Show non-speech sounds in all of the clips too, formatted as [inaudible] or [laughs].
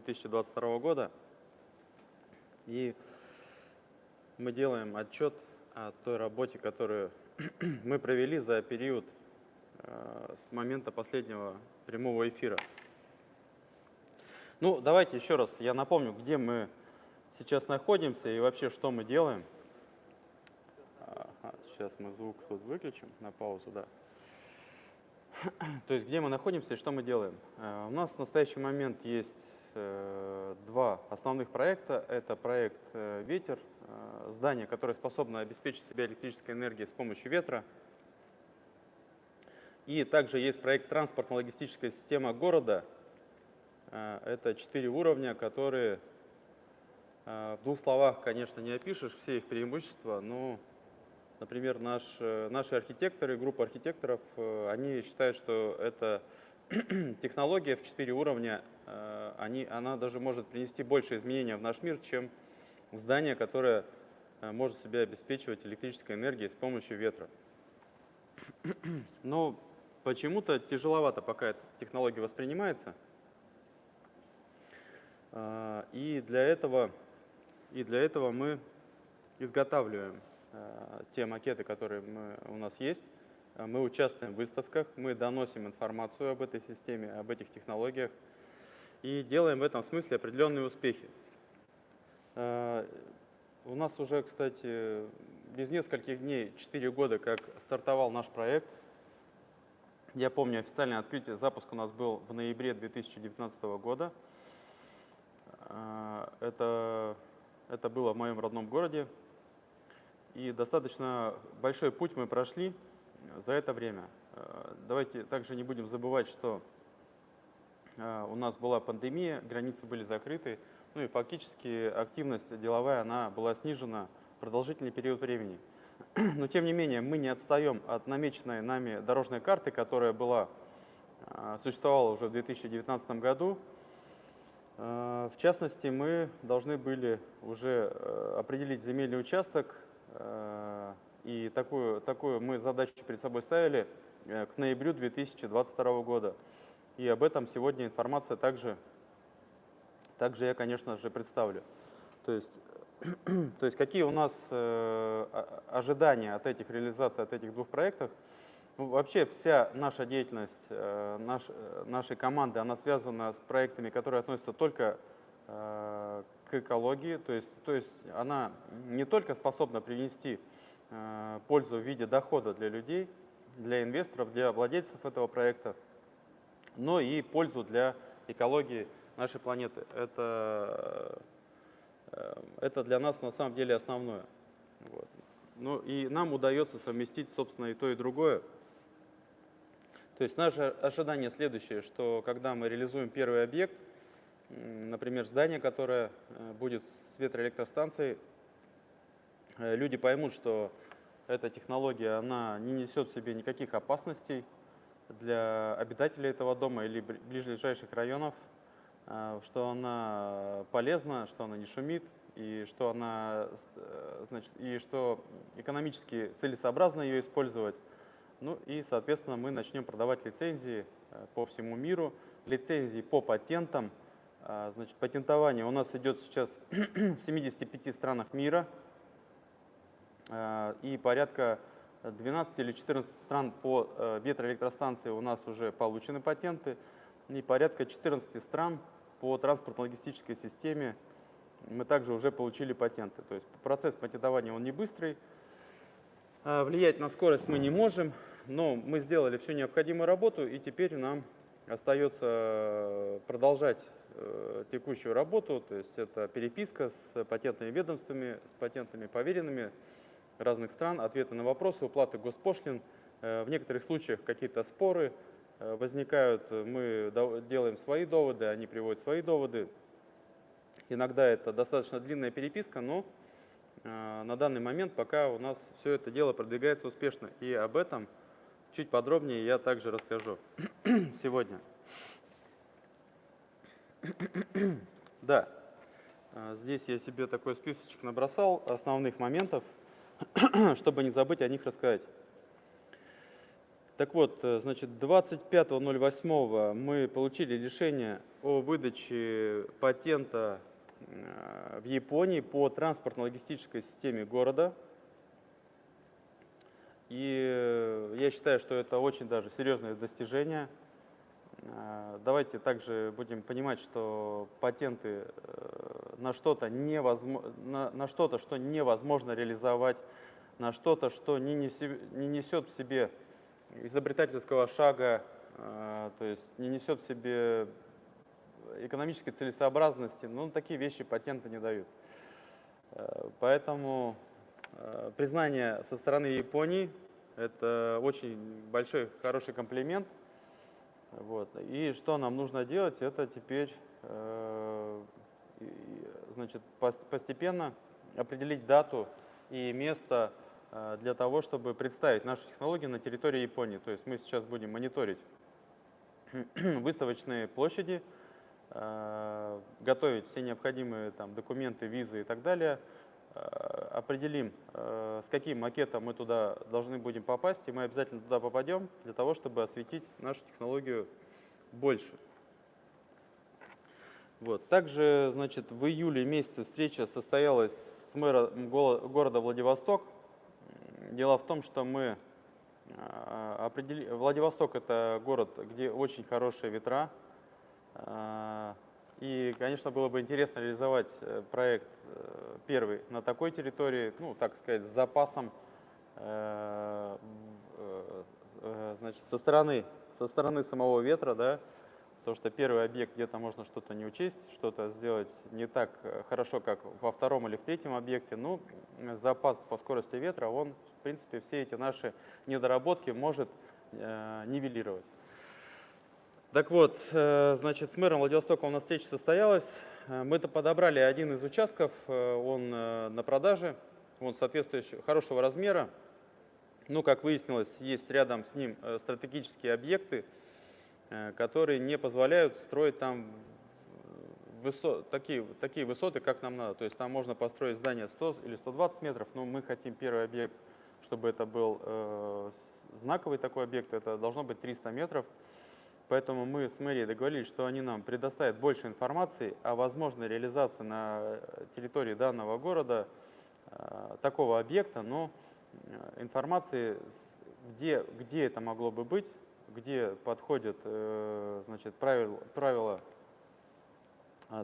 2022 года. И мы делаем отчет о той работе, которую [clears throat] мы провели за период э, с момента последнего прямого эфира. Ну, давайте еще раз я напомню, где мы сейчас находимся и вообще что мы делаем. Ага, сейчас мы звук тут выключим на паузу, да. [clears throat] То есть где мы находимся и что мы делаем. Э, у нас в настоящий момент есть два основных проекта. Это проект э, «Ветер», здание, которое способно обеспечить себя электрической энергией с помощью ветра. И также есть проект «Транспортно-логистическая система города». Это четыре уровня, которые в двух словах, конечно, не опишешь все их преимущества, но Например, наш, э, наши архитекторы, группа архитекторов, э, они считают, что эта [clears throat] технология в четыре уровня, э, они, она даже может принести больше изменения в наш мир, чем здание, которое может себя обеспечивать электрической энергией с помощью ветра. Но почему-то тяжеловато пока эта технология воспринимается. И для этого, и для этого мы изготавливаем Э, те макеты, которые мы, у нас есть. Э, мы участвуем в выставках, мы доносим информацию об этой системе, об этих технологиях и делаем в этом смысле определенные успехи. Э, у нас уже, кстати, без нескольких дней, 4 года, как стартовал наш проект. Я помню, официальное открытие, запуск у нас был в ноябре 2019 года. Это, это было в моем родном городе, и достаточно большой путь мы прошли за это время. Э, давайте также не будем забывать, что у нас была пандемия, границы были закрыты, ну и фактически активность деловая она была снижена продолжительный период времени. [clears throat] Но тем не менее мы не отстаем от намеченной нами дорожной карты, которая была, э, существовала уже в 2019 году. В частности, мы должны были уже определить земельный участок Э, и такую, такую мы задачу перед собой ставили э, к ноябрю 2022 года. И об этом сегодня информация также, также я, конечно же, представлю. То есть, [clears throat] то есть какие у нас э, ожидания от этих реализаций, от этих двух проектов. Ну, вообще вся наша деятельность наш, нашей команды, она связана с проектами, которые относятся только к экологии, то есть, то есть она не только способна принести э, пользу в виде дохода для людей, для инвесторов, для владельцев этого проекта, но и пользу для экологии нашей планеты. Это, э, это для нас на самом деле основное. Вот. Ну и нам удается совместить, собственно, и то, и другое. То есть наше ожидание следующее, что когда мы реализуем первый объект – например, здание, которое э, будет с ветроэлектростанцией, э, люди поймут, что эта технология она не несет в себе никаких опасностей для обитателей этого дома или ближайших районов, э, что она полезна, что она не шумит, и что, она, значит, и что экономически целесообразно ее использовать. Ну и, соответственно, мы начнем продавать лицензии по всему миру, лицензии по патентам, значит, патентование у нас идет сейчас [clears throat] в 75 странах мира. И порядка 12 или 14 стран по э, ветроэлектростанции у нас уже получены патенты. И порядка 14 стран по транспортно-логистической системе мы также уже получили патенты. То есть процесс патентования он не быстрый, а, влиять на скорость мы не можем, но мы сделали всю необходимую работу и теперь нам остается э, продолжать Э, текущую работу, то есть это переписка с патентными ведомствами, с патентами поверенными разных стран, ответы на вопросы, уплаты госпошлин. Э, в некоторых случаях какие-то споры э, возникают, мы делаем свои доводы, они приводят свои доводы. Иногда это достаточно длинная переписка, но на данный момент пока у нас все это дело продвигается успешно. И об этом чуть подробнее я также расскажу [clears throat] сегодня. [clears throat] Да, здесь я себе такой списочек набросал основных моментов, [clears throat] чтобы не забыть о них рассказать. Так вот, э, значит, 25.08 мы получили решение о выдаче патента э, в Японии по транспортно-логистической системе города. И э, я считаю, что это очень даже серьезное достижение. Давайте также будем понимать, что патенты на что-то, невозможно, на, на что-то, что невозможно реализовать, на что-то, что не несет в себе изобретательского шага, э, то есть не несет в себе экономической целесообразности, ну, такие вещи патенты не дают. Э, поэтому э, признание со стороны Японии – это очень большой, хороший комплимент. Вот. И что нам нужно делать, это теперь значит, постепенно определить дату и место Э, для того, чтобы представить нашу технологию на территории Японии. То есть мы сейчас будем мониторить [clears throat] выставочные площади, э, готовить все необходимые там, документы, визы и так далее, э, определим, с каким макетом мы туда должны будем попасть, и мы обязательно туда попадем для того, чтобы осветить нашу технологию больше. Вот. Также значит, в июле месяце встреча состоялась с мэром города Владивосток, Дело в том, что мы а, определили... Владивосток – это город, где очень хорошие ветра. А, и, конечно, было бы интересно реализовать э, проект э, первый на такой территории, ну, так сказать, с запасом э, значит, со стороны, со стороны самого ветра, да, то, что первый объект где-то можно что-то не учесть, что-то сделать не так хорошо, как во втором или в третьем объекте. Ну, запас по скорости ветра, он в принципе, все эти наши недоработки может э, нивелировать. Так вот, э, значит, с мэром Владивостока у нас встреча состоялась. Э, мы-то подобрали один из участков, э, он э, на продаже, он соответствующий, хорошего размера. Ну, как выяснилось, есть рядом с ним э, стратегические объекты, э, которые не позволяют строить там высот, такие, такие высоты, как нам надо. То есть там можно построить здание 100 или 120 метров, но мы хотим первый объект чтобы это был э, знаковый такой объект, это должно быть 300 метров. Поэтому мы с мэрией договорились, что они нам предоставят больше информации о возможной реализации на территории данного города э, такого объекта, но э, информации, где, где это могло бы быть, где подходят э, значит, правила, правила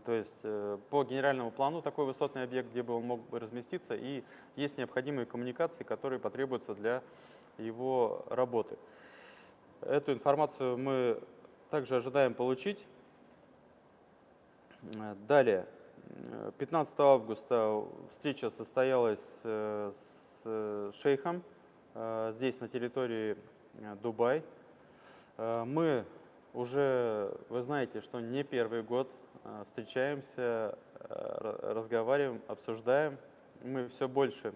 то есть э, по генеральному плану такой высотный объект, где бы он мог бы разместиться, и есть необходимые коммуникации, которые потребуются для его работы. Эту информацию мы также ожидаем получить. Далее, 15 августа встреча состоялась э, с шейхом здесь на территории Дубай. Мы уже, вы знаете, что не первый год Э, встречаемся, э, разговариваем, обсуждаем. Мы все больше,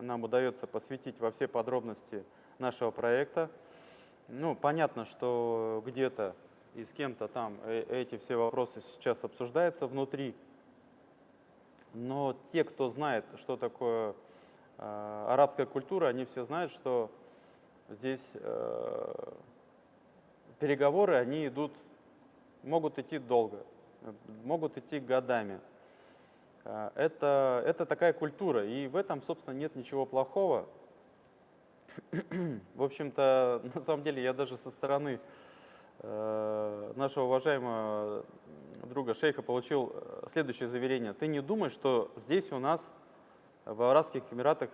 нам удается посвятить во все подробности нашего проекта. Ну, понятно, что где-то и с кем-то там э, эти все вопросы сейчас обсуждаются внутри, но те, кто знает, что такое э, арабская культура, они все знают, что здесь э, переговоры, они идут, могут идти долго могут идти годами. А, это, это такая культура, и в этом, собственно, нет ничего плохого. [clears throat] В общем-то, [laughs] на самом деле, я даже со стороны э, нашего уважаемого друга шейха получил э, следующее заверение. Ты не думай, что здесь у нас в Арабских Эмиратах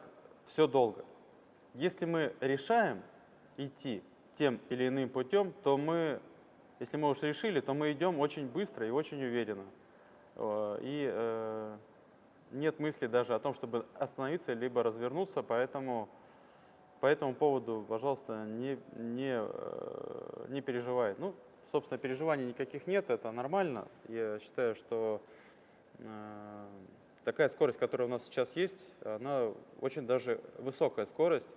все долго. Если мы решаем идти тем или иным путем, то мы если мы уж решили, то мы идем очень быстро и очень уверенно. Э, и э, нет мысли даже о том, чтобы остановиться либо развернуться, поэтому по этому поводу, пожалуйста, не, не, э, не переживай. Ну, собственно, переживаний никаких нет, это нормально. Я считаю, что такая скорость, которая у нас сейчас есть, она очень даже высокая скорость.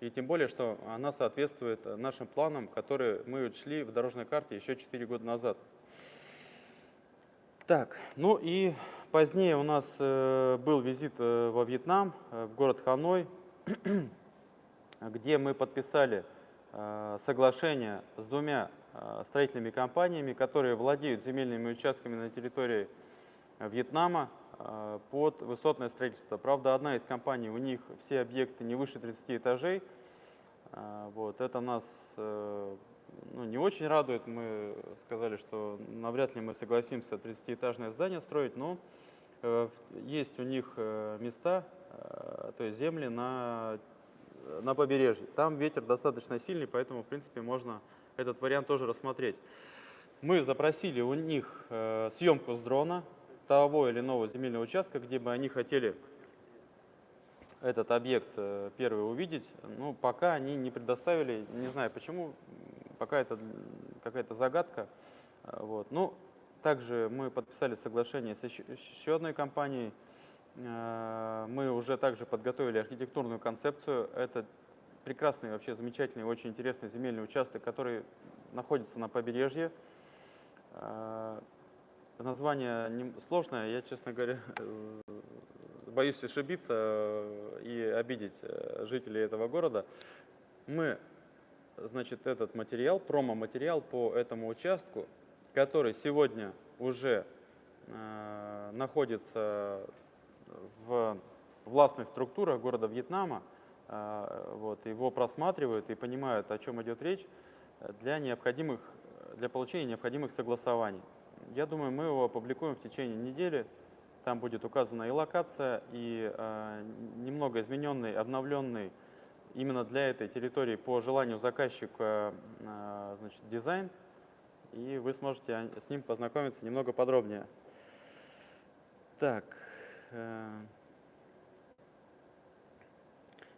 И тем более, что она соответствует нашим планам, которые мы учли в дорожной карте еще 4 года назад. Так, ну и позднее у нас э, был визит э, во Вьетнам, э, в город Ханой, [clears throat] где мы подписали соглашение с двумя строительными компаниями, которые владеют земельными участками на территории Вьетнама под высотное строительство. Правда, одна из компаний, у них все объекты не выше 30 этажей. Вот, это нас ну, не очень радует. Мы сказали, что навряд ли мы согласимся 30-этажное здание строить, но есть у них места, то есть земли на на побережье. Там ветер достаточно сильный, поэтому, в принципе, можно этот вариант тоже рассмотреть. Мы запросили у них э, съемку с дрона того или иного земельного участка, где бы они хотели этот объект э, первый увидеть. Ну, пока они не предоставили, не знаю почему, пока это какая-то загадка. Э, вот. Ну, также мы подписали соглашение с еще, еще одной компанией, Э, мы уже также подготовили архитектурную концепцию. Это прекрасный, вообще замечательный, очень интересный земельный участок, который находится на побережье. Э, название сложное, я, честно говоря, боюсь ошибиться и обидеть э, жителей этого города. Мы, значит, этот материал, промо-материал по этому участку, который сегодня уже находится в властных структурах города Вьетнама, э, вот, его просматривают и понимают, о чем идет речь, для, необходимых, для получения необходимых согласований. Я думаю, мы его опубликуем в течение недели. Там будет указана и локация, и э, немного измененный, обновленный именно для этой территории по желанию заказчика э, значит, дизайн. И вы сможете с ним познакомиться немного подробнее. Так. Э,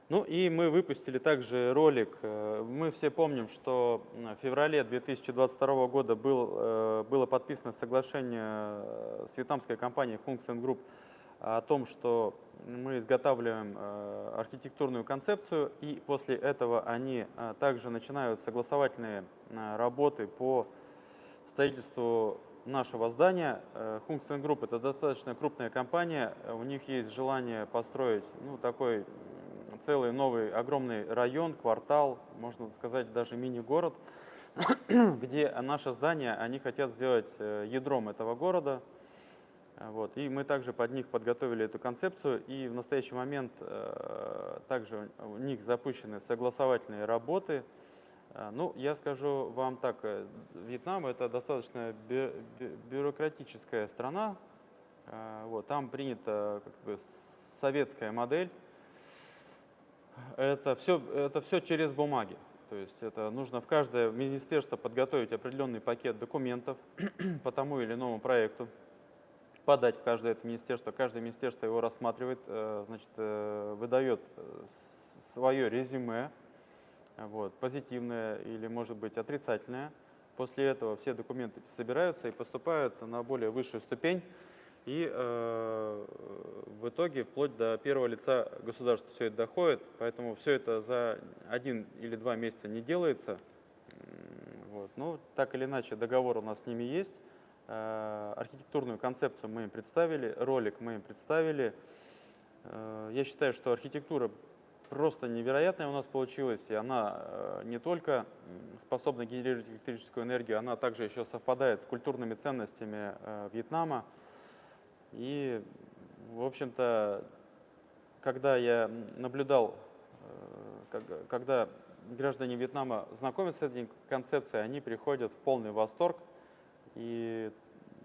ну и мы выпустили также ролик. Э, мы все помним, что в феврале 2022 года был, э, было подписано соглашение с вьетнамской компанией Function Group о том, что мы изготавливаем архитектурную концепцию, и после этого они также начинают согласовательные работы по строительству нашего здания. Function Group – это достаточно крупная компания, у них есть желание построить ну, такой целый новый огромный район, квартал, можно сказать даже мини-город, [clears throat] где наше здание они хотят сделать э, ядром этого города. Вот. И мы также под них подготовили эту концепцию, и в настоящий момент э, также у них запущены согласовательные работы – а, ну, я скажу вам так, э, Вьетнам это достаточно бю бюрократическая страна, вот, там принята как бы, советская модель, это все, это все через бумаги. То есть это нужно в каждое министерство подготовить определенный пакет документов [clears throat] по тому или иному проекту, подать в каждое это министерство. Каждое министерство его рассматривает, э, значит, э, выдает свое резюме, вот, позитивное или, может быть, отрицательное. После этого все документы собираются и поступают на более высшую ступень. И э, в итоге вплоть до первого лица государства все это доходит, поэтому все это за один или два месяца не делается. Вот. Ну, так или иначе, договор у нас с ними есть. Э, архитектурную концепцию мы им представили, ролик мы им представили. Э, я считаю, что архитектура просто невероятная у нас получилась, и она э, не только способна генерировать электрическую энергию, она также еще совпадает с культурными ценностями э, Вьетнама. И, в общем-то, когда я наблюдал, э, когда граждане Вьетнама знакомятся с этой концепцией, они приходят в полный восторг, и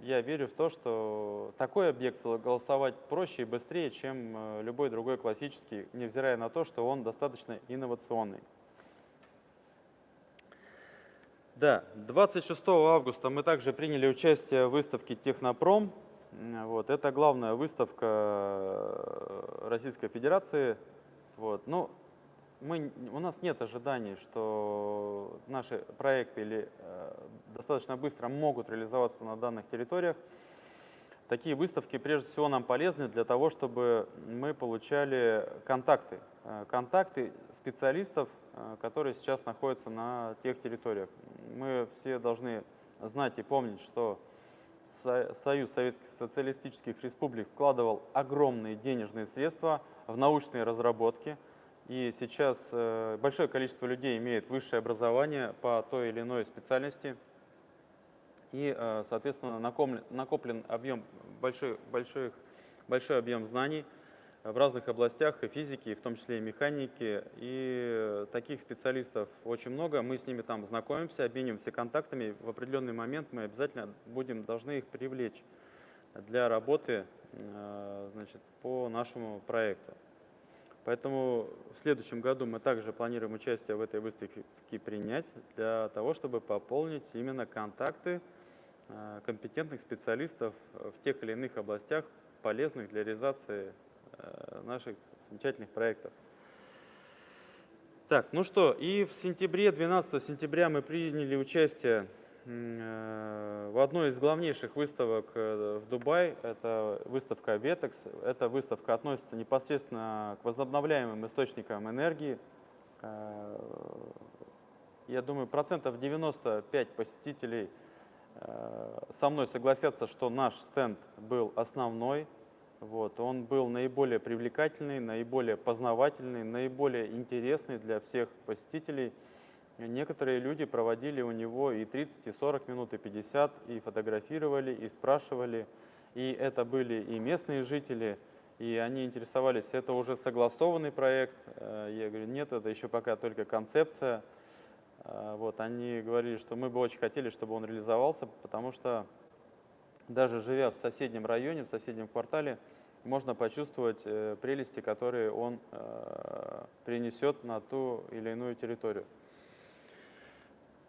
я верю в то, что такой объект согласовать проще и быстрее, чем э, любой другой классический, невзирая на то, что он достаточно инновационный. Да, 26 августа мы также приняли участие в выставке «Технопром». Вот, это главная выставка э, Российской Федерации. Вот, ну, мы, у нас нет ожиданий, что наши проекты или, э, достаточно быстро могут реализоваться на данных территориях. Такие выставки прежде всего нам полезны для того, чтобы мы получали контакты, э, контакты специалистов, э, которые сейчас находятся на тех территориях. Мы все должны знать и помнить, что Союз Советских Социалистических Республик вкладывал огромные денежные средства в научные разработки – И сейчас э, большое количество людей имеет высшее образование по той или иной специальности. И, э, соответственно, накоплен, объем, большой, большой, большой объем знаний в разных областях и физики, и в том числе и механики. И таких специалистов очень много. Мы с ними там знакомимся, обмениваемся контактами. В определенный момент мы обязательно будем, должны их привлечь для работы э, значит, по нашему проекту. Поэтому в следующем году мы также планируем участие в этой выставке принять для того, чтобы пополнить именно контакты э, компетентных специалистов в тех или иных областях, полезных для реализации наших замечательных проектов. Так, ну что, и в сентябре, 12 сентября мы приняли участие Э, в одной из главнейших выставок э, в Дубае, это выставка Vetex. Эта выставка относится непосредственно к возобновляемым источникам энергии. Э, я думаю, процентов 95 посетителей со мной согласятся, что наш стенд был основной. Вот, он был наиболее привлекательный, наиболее познавательный, наиболее интересный для всех посетителей – Некоторые люди проводили у него и 30, и 40 минут, и 50, и фотографировали, и спрашивали. И это были и местные жители, и они интересовались, это уже согласованный проект. Э, я говорю, нет, это еще пока только концепция. Э, вот, они говорили, что мы бы очень хотели, чтобы он реализовался, потому что даже живя в соседнем районе, в соседнем квартале, можно почувствовать э, прелести, которые он принесет на ту или иную территорию.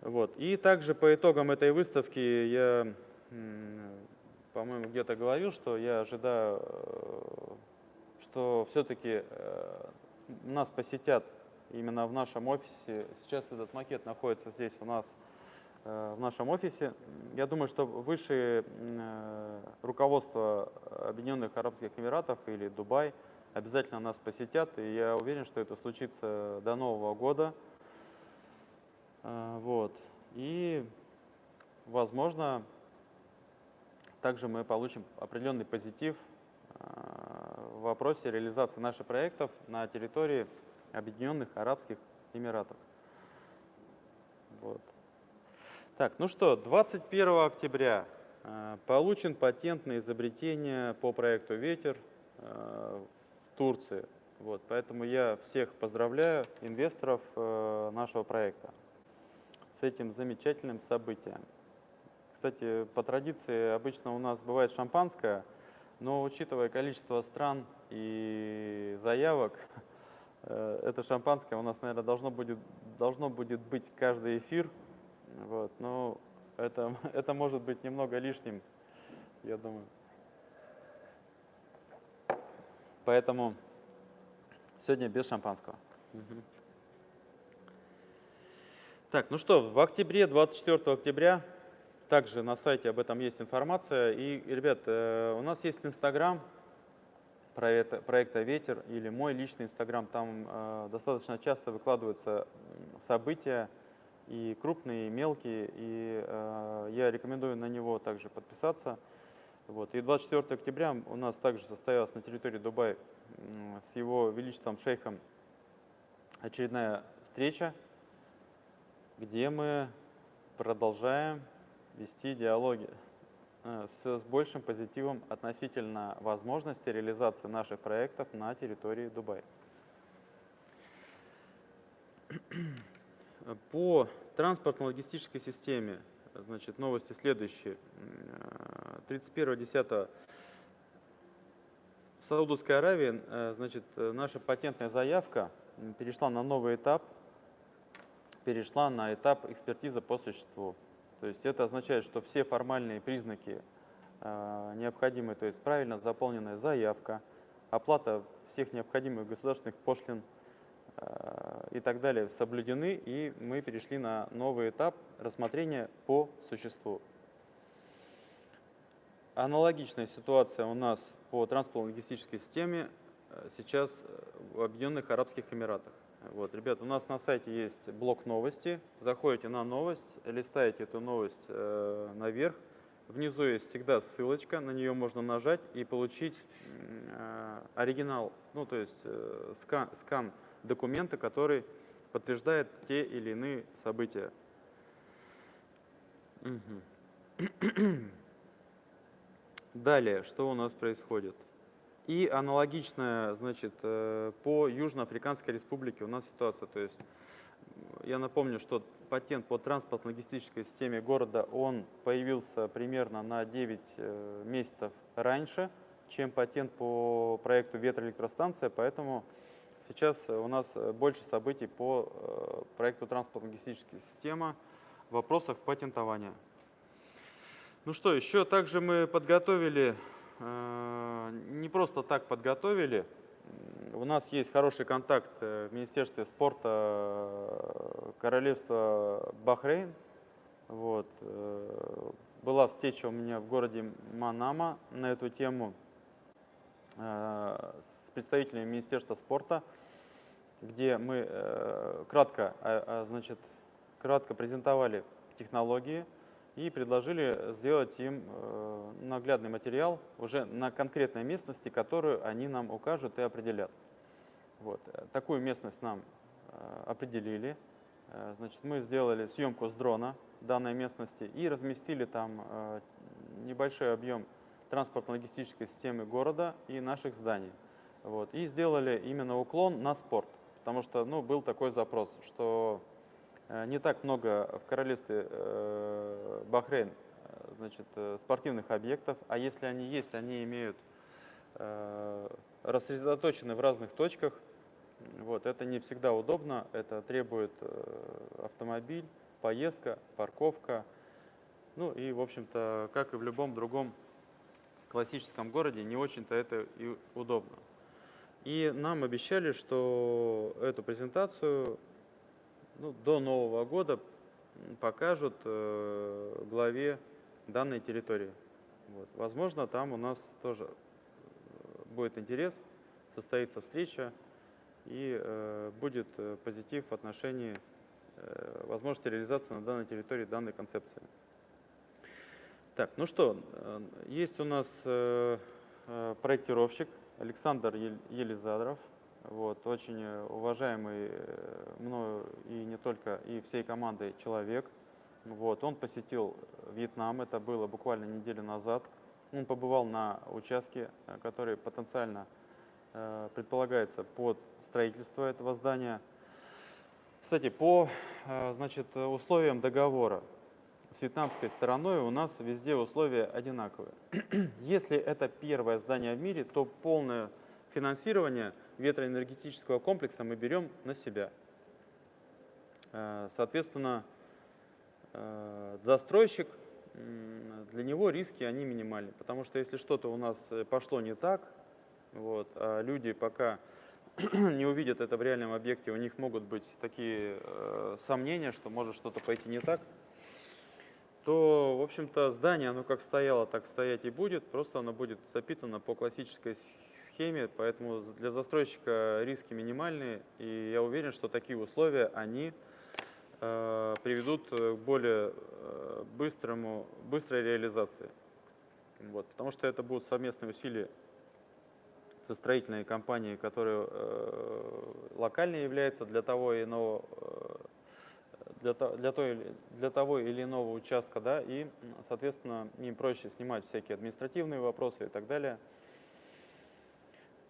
Вот. И также по итогам этой выставки я, по-моему, где-то говорил, что я ожидаю, э, что все-таки э, нас посетят именно в нашем офисе. Сейчас этот макет находится здесь у нас э, в нашем офисе. Я думаю, что высшее руководство Объединенных Арабских Эмиратов или Дубай обязательно нас посетят, и я уверен, что это случится до Нового года. А, вот. И, возможно, также мы получим определенный позитив в вопросе реализации наших проектов на территории Объединенных Арабских Эмиратов. Вот. Так, ну что, 21 октября а, получен патент на изобретение по проекту «Ветер» в Турции. Вот, поэтому я всех поздравляю, инвесторов нашего проекта этим замечательным событием. Кстати, по традиции обычно у нас бывает шампанское, но учитывая количество стран и заявок, э, это шампанское у нас, наверное, должно будет, должно будет быть каждый эфир. Вот, но это, [laughs] это может быть немного лишним, я думаю. Поэтому сегодня без шампанского. Так, ну что, в октябре, 24 октября, также на сайте об этом есть информация. И, ребят, э, у нас есть Инстаграм проекта «Ветер» или мой личный Инстаграм. Там э, достаточно часто выкладываются события, и крупные, и мелкие, и э, я рекомендую на него также подписаться. Вот. И 24 октября у нас также состоялась на территории Дубая с его величеством шейхом очередная встреча где мы продолжаем вести диалоги э, с большим позитивом относительно возможности реализации наших проектов на территории Дубая. По транспортно-логистической системе, значит, новости следующие. 31.10 э, в Саудовской Аравии, э, значит, наша патентная заявка перешла на новый этап – перешла на этап экспертизы по существу. То есть это означает, что все формальные признаки э, необходимые, то есть правильно заполненная заявка, оплата всех необходимых государственных пошлин и так далее соблюдены, и мы перешли на новый этап рассмотрения по существу. Аналогичная ситуация у нас по транспортно-логистической системе э, сейчас в Объединенных Арабских Эмиратах. Вот, ребят, у нас на сайте есть блок новости. Заходите на новость, листаете эту новость э, наверх. Внизу есть всегда ссылочка, на нее можно нажать и получить э, оригинал, ну то есть э, скан, скан документа, который подтверждает те или иные события. Далее, что у нас происходит? И аналогичная, значит, э, по Южноафриканской республике у нас ситуация. То есть я напомню, что патент по транспортно-логистической системе города, он появился примерно на 9 э, месяцев раньше, чем патент по проекту ветроэлектростанция, поэтому сейчас у нас больше событий по э, проекту транспортно-логистической системы в вопросах патентования. Ну что, еще также мы подготовили, э, не просто так подготовили, у нас есть хороший контакт э, в Министерстве спорта э, Королевства Бахрейн. Вот. Была встреча у меня в городе Манама на эту тему с представителями Министерства спорта, где мы кратко, а, а, значит, кратко презентовали технологии, и предложили сделать им э, наглядный материал уже на конкретной местности, которую они нам укажут и определят. Вот. Такую местность нам э, определили. Э, значит, мы сделали съемку с дрона данной местности и разместили там небольшой объем транспортно-логистической системы города и наших зданий. Вот. И сделали именно уклон на спорт, потому что ну, был такой запрос, что Э, не так много в королевстве э, Бахрейн э, значит, спортивных объектов, а если они есть, они имеют рассредоточены в разных точках. Вот, это не всегда удобно, это требует автомобиль, поездка, парковка. Ну и, в общем-то, как и в любом другом классическом городе, не очень-то это и удобно. И нам обещали, что эту презентацию ну, до Нового года покажут э, главе данной территории. Вот. Возможно, там у нас тоже э, будет интерес, состоится встреча и э, будет э, позитив в отношении э, возможности реализации на данной территории данной концепции. Так, ну что, э, есть у нас проектировщик Александр Елизадров. Вот, очень э, уважаемый э, мною и не только, и всей командой человек. Вот, он посетил Вьетнам, это было буквально неделю назад. Он побывал на участке, э, который потенциально э, предполагается под строительство этого здания. Кстати, по значит, условиям договора с вьетнамской стороной у нас везде условия одинаковые. [clears throat] Если это первое здание в мире, то полное финансирование – ветроэнергетического комплекса мы берем на себя. Э, соответственно, э, застройщик, для него риски они минимальны, потому что если что-то у нас э, пошло не так, вот, а люди пока [clears throat] не увидят это в реальном объекте, у них могут быть такие э, сомнения, что может что-то пойти не так, то, в общем-то, здание, оно как стояло, так стоять и будет, просто оно будет запитано по классической схеме, поэтому для застройщика риски минимальные, и я уверен, что такие условия, они э, приведут к более э, быстрому, быстрой реализации. Вот, потому что это будут совместные усилия со строительной компанией, которая э, локально является для того, иного, э, для, для, той, для того или иного участка, да, и, соответственно, им проще снимать всякие административные вопросы и так далее.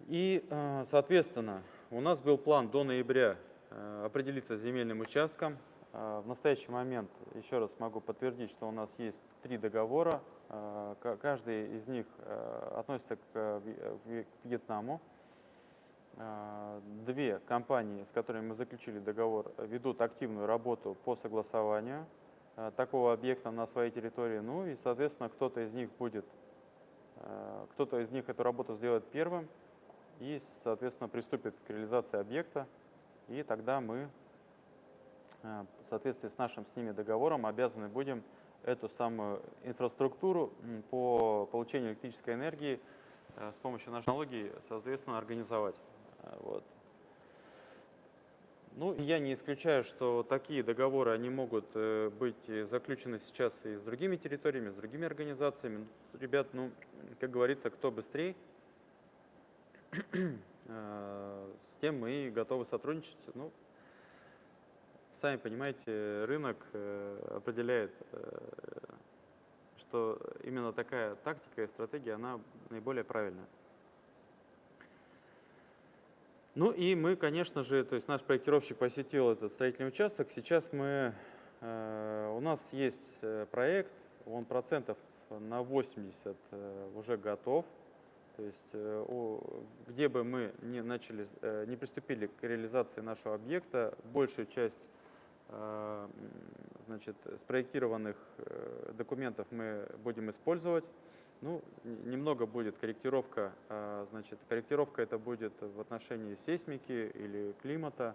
И, э, соответственно, у нас был план до ноября э, определиться с земельным участком. Э, в настоящий момент, еще раз могу подтвердить, что у нас есть три договора. Каждый из них относится к Вьетнаму. Две компании, с которыми мы заключили договор, ведут активную работу по согласованию такого объекта на своей территории. Ну и, соответственно, кто-то из них будет, кто-то из них эту работу сделает первым, и, соответственно, приступит к реализации объекта, и тогда мы в соответствии с нашим с ними договором обязаны будем эту самую инфраструктуру по получению электрической энергии с помощью нашей технологии, соответственно, организовать. Э, вот. Ну, я не исключаю, что такие договоры, они могут быть заключены сейчас и с другими территориями, с другими организациями. Ребят, ну, как говорится, кто быстрее, [clears throat] э, с тем мы готовы сотрудничать. Ну, сами понимаете, рынок э, определяет, что именно такая тактика и стратегия, она наиболее правильная. Ну и мы, конечно же, то есть наш проектировщик посетил этот строительный участок. Сейчас мы, э, у нас есть э, проект, он процентов на 80 э, уже готов. То есть где бы мы не начали, не приступили к реализации нашего объекта, большую часть значит, спроектированных документов мы будем использовать. Ну, немного будет корректировка, а, значит, корректировка это будет в отношении сейсмики или климата,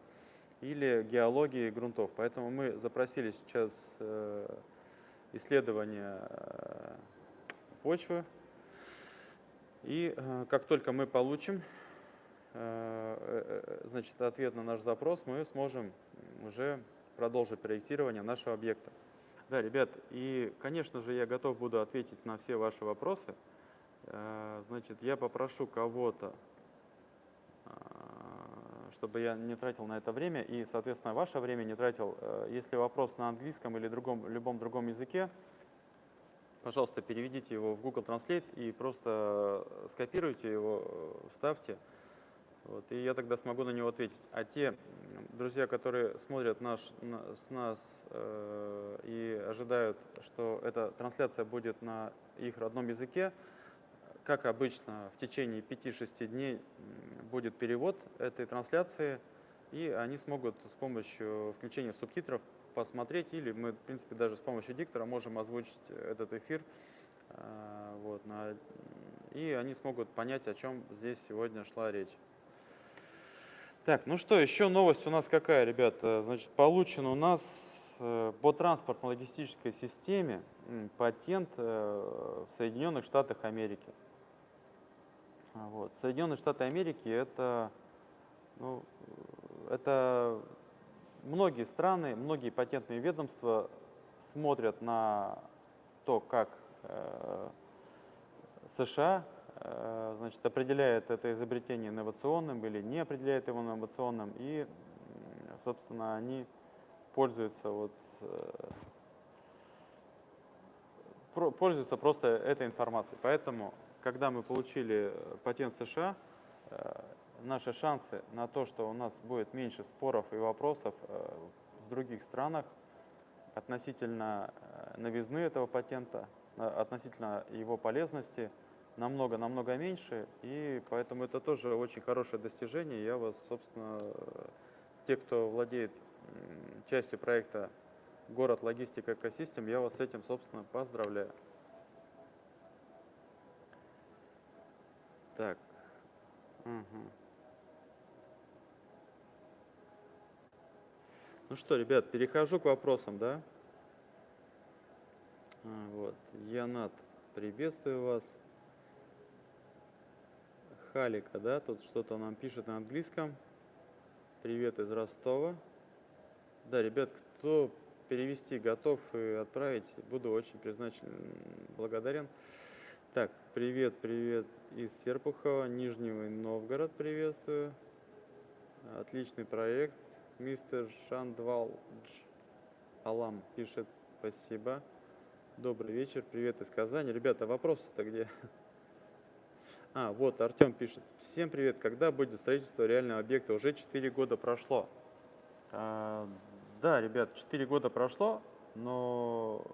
или геологии грунтов. Поэтому мы запросили сейчас э, исследование э, почвы. И э, как только мы получим значит, ответ на наш запрос, мы сможем уже продолжить проектирование нашего объекта. Да, ребят, и, конечно же, я готов буду ответить на все ваши вопросы. Э, значит, я попрошу кого-то, э, чтобы я не тратил на это время, и, соответственно, ваше время не тратил. Э, если вопрос на английском или другом, любом другом языке, пожалуйста, переведите его в Google Translate и просто скопируйте его, вставьте. Вот, и я тогда смогу на него ответить. А те друзья, которые смотрят наш, на, с нас э, и ожидают, что эта трансляция будет на их родном языке, как обычно, в течение 5-6 дней будет перевод этой трансляции, и они смогут с помощью включения субтитров посмотреть, или мы, в принципе, даже с помощью диктора можем озвучить этот эфир, э, вот, на, и они смогут понять, о чем здесь сегодня шла речь. Так, ну что, еще новость у нас какая, ребята? Значит, получен у нас э, по транспортно-логистической системе патент э, в Соединенных Штатах Америки. А, вот. Соединенные Штаты Америки это, ну, это многие страны, многие патентные ведомства смотрят на то, как э, США Э, значит, определяет это изобретение инновационным или не определяет его инновационным, и, собственно, они пользуются вот э, пользуются просто этой информацией. Поэтому, когда мы получили патент в США, э, наши шансы на то, что у нас будет меньше споров и вопросов в других странах относительно новизны этого патента, относительно его полезности – намного-намного меньше, и поэтому это тоже очень хорошее достижение. Я вас, собственно, те, кто владеет частью проекта «Город логистика экосистем», я вас с этим, собственно, поздравляю. Так. Угу. Ну что, ребят, перехожу к вопросам, да? А, вот, Янат, приветствую вас. Халика, да, тут что-то нам пишет на английском. Привет из Ростова. Да, ребят, кто перевести готов и отправить, буду очень признателен, благодарен. Так, привет, привет из Серпухова, Нижнего Новгород приветствую. Отличный проект. Мистер Шандвалдж Алам пишет спасибо. Добрый вечер, привет из Казани. Ребята, вопросы-то где? А, вот Артем пишет. Всем привет. Когда будет строительство реального объекта? Уже 4 года прошло. А, да, ребят, 4 года прошло, но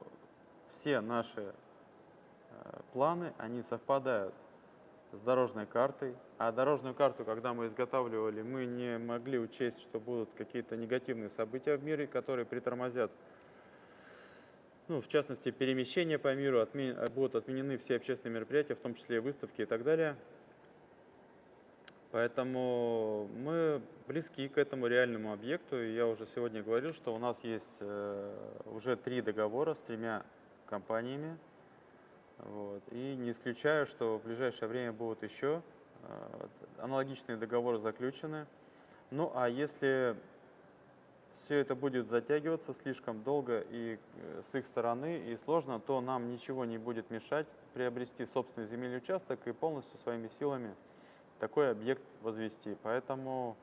все наши а, планы, они совпадают с дорожной картой. А дорожную карту, когда мы изготавливали, мы не могли учесть, что будут какие-то негативные события в мире, которые притормозят ну, в частности, перемещения по миру, отмен... будут отменены все общественные мероприятия, в том числе выставки и так далее. Поэтому мы близки к этому реальному объекту. И я уже сегодня говорил, что у нас есть э, уже три договора с тремя компаниями. Вот. И не исключаю, что в ближайшее время будут еще э, аналогичные договоры заключены. Ну а если все это будет затягиваться слишком долго и э, с их стороны и сложно, то нам ничего не будет мешать приобрести собственный земельный участок и полностью своими силами такой объект возвести. Поэтому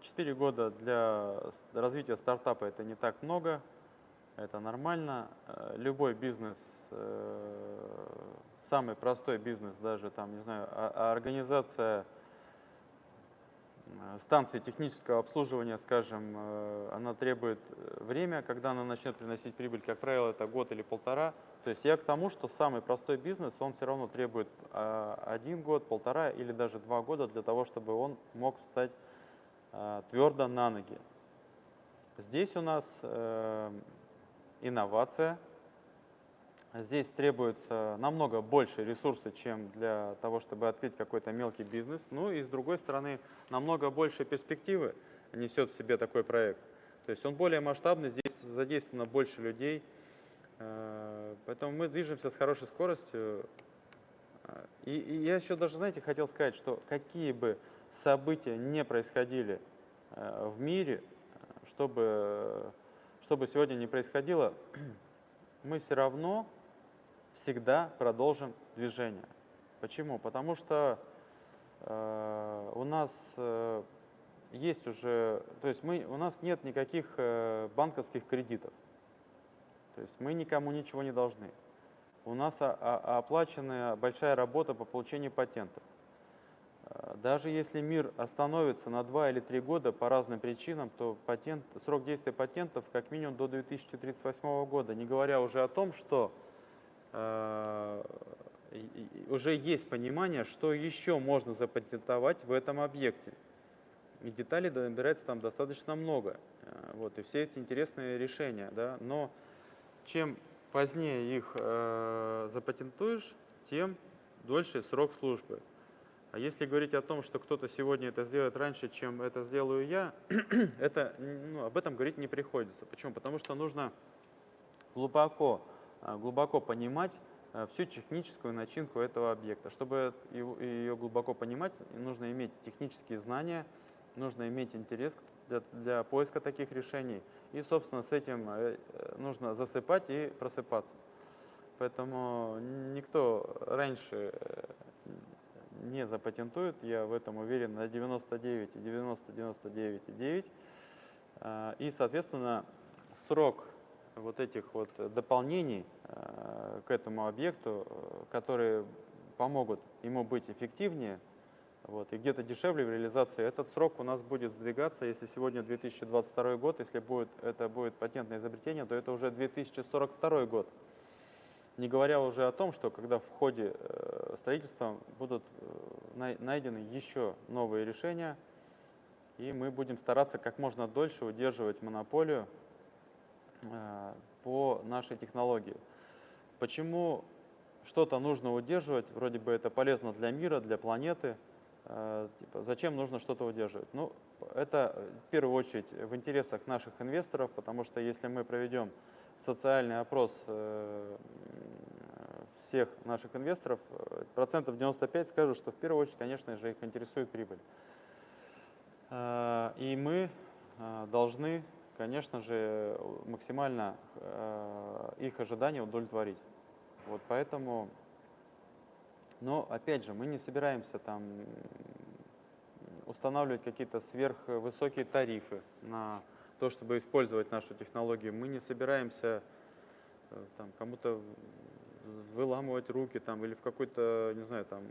4 года для развития стартапа это не так много, это нормально. Любой бизнес, самый простой бизнес, даже там, не знаю, а, а организация Э, станции технического обслуживания, скажем, э, она требует э, время, когда она начнет приносить прибыль, как правило, это год или полтора. То есть я к тому, что самый простой бизнес, он все равно требует один год, полтора или даже два года для того, чтобы он мог встать твердо на ноги. Здесь у нас инновация, Здесь требуется намного больше ресурсов, чем для того, чтобы открыть какой-то мелкий бизнес. Ну и с другой стороны, намного больше перспективы несет в себе такой проект. То есть он более масштабный, здесь задействовано больше людей. Э, поэтому мы движемся с хорошей скоростью. И, и я еще даже, знаете, хотел сказать, что какие бы события не происходили э, в мире, чтобы, чтобы сегодня не происходило, [clears throat] мы все равно всегда продолжим движение. Почему? Потому что э, у нас э, есть уже, то есть мы, у нас нет никаких э, банковских кредитов. То есть мы никому ничего не должны. У нас а, а, оплачена большая работа по получению патентов. Э, даже если мир остановится на 2 или 3 года по разным причинам, то патент, срок действия патентов как минимум до 2038 года, не говоря уже о том, что уже есть понимание, что еще можно запатентовать в этом объекте. И деталей набирается там достаточно много. Э, вот, и все эти интересные решения. Да? Но чем позднее их э, запатентуешь, тем дольше срок службы. А если говорить о том, что кто-то сегодня это сделает раньше, чем это сделаю я, [clears throat] это, ну, об этом говорить не приходится. Почему? Потому что нужно глубоко глубоко понимать а, всю техническую начинку этого объекта. Чтобы ее глубоко понимать, нужно иметь технические знания, нужно иметь интерес для, для поиска таких решений. И, собственно, с этим э, нужно засыпать и просыпаться. Поэтому никто раньше э, не запатентует, я в этом уверен на 99 и 90, 99,9. А, и, соответственно, срок вот этих вот дополнений э, к этому объекту, э, которые помогут ему быть эффективнее вот, и где-то дешевле в реализации, этот срок у нас будет сдвигаться. Если сегодня 2022 год, если будет, это будет патентное изобретение, то это уже 2042 год. Не говоря уже о том, что когда в ходе э, строительства будут найдены еще новые решения, и мы будем стараться как можно дольше удерживать монополию по нашей технологии. Почему что-то нужно удерживать, вроде бы это полезно для мира, для планеты, э, типа, зачем нужно что-то удерживать? Ну, это в первую очередь в интересах наших инвесторов, потому что если мы проведем социальный опрос э, всех наших инвесторов, процентов 95 скажут, что в первую очередь, конечно же, их интересует прибыль. И мы должны конечно же, максимально э, их ожидания удовлетворить. Вот поэтому, но опять же, мы не собираемся там устанавливать какие-то сверхвысокие тарифы на то, чтобы использовать нашу технологию. Мы не собираемся э, там кому-то выламывать руки там или в какой-то, не знаю, там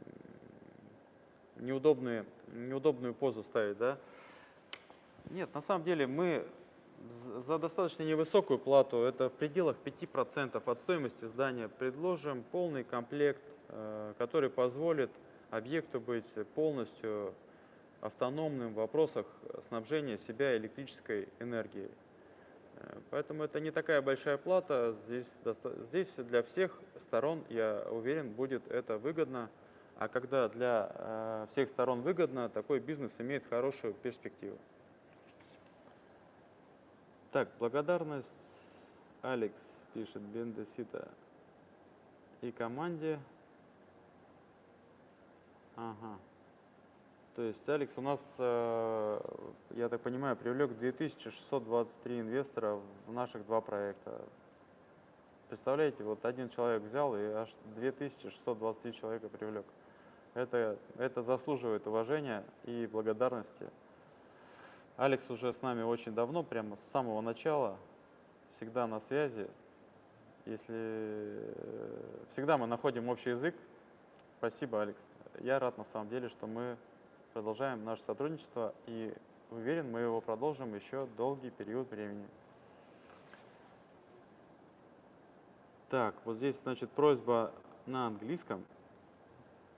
неудобную, неудобную позу ставить, да. Нет, на самом деле мы за достаточно невысокую плату, это в пределах 5% от стоимости здания, предложим полный комплект, э, который позволит объекту быть полностью автономным в вопросах снабжения себя электрической энергией. Э, поэтому это не такая большая плата, здесь, здесь для всех сторон, я уверен, будет это выгодно. А когда для э, всех сторон выгодно, такой бизнес имеет хорошую перспективу. Так, благодарность Алекс пишет Бендесита и команде. Ага. То есть Алекс у нас, э, я так понимаю, привлек 2623 инвестора в наших два проекта. Представляете, вот один человек взял и аж 2623 человека привлек. Это, это заслуживает уважения и благодарности. Алекс уже с нами очень давно, прямо с самого начала, всегда на связи. Если всегда мы находим общий язык. Спасибо, Алекс. Я рад на самом деле, что мы продолжаем наше сотрудничество и уверен, мы его продолжим еще долгий период времени. Так, вот здесь, значит, просьба на английском.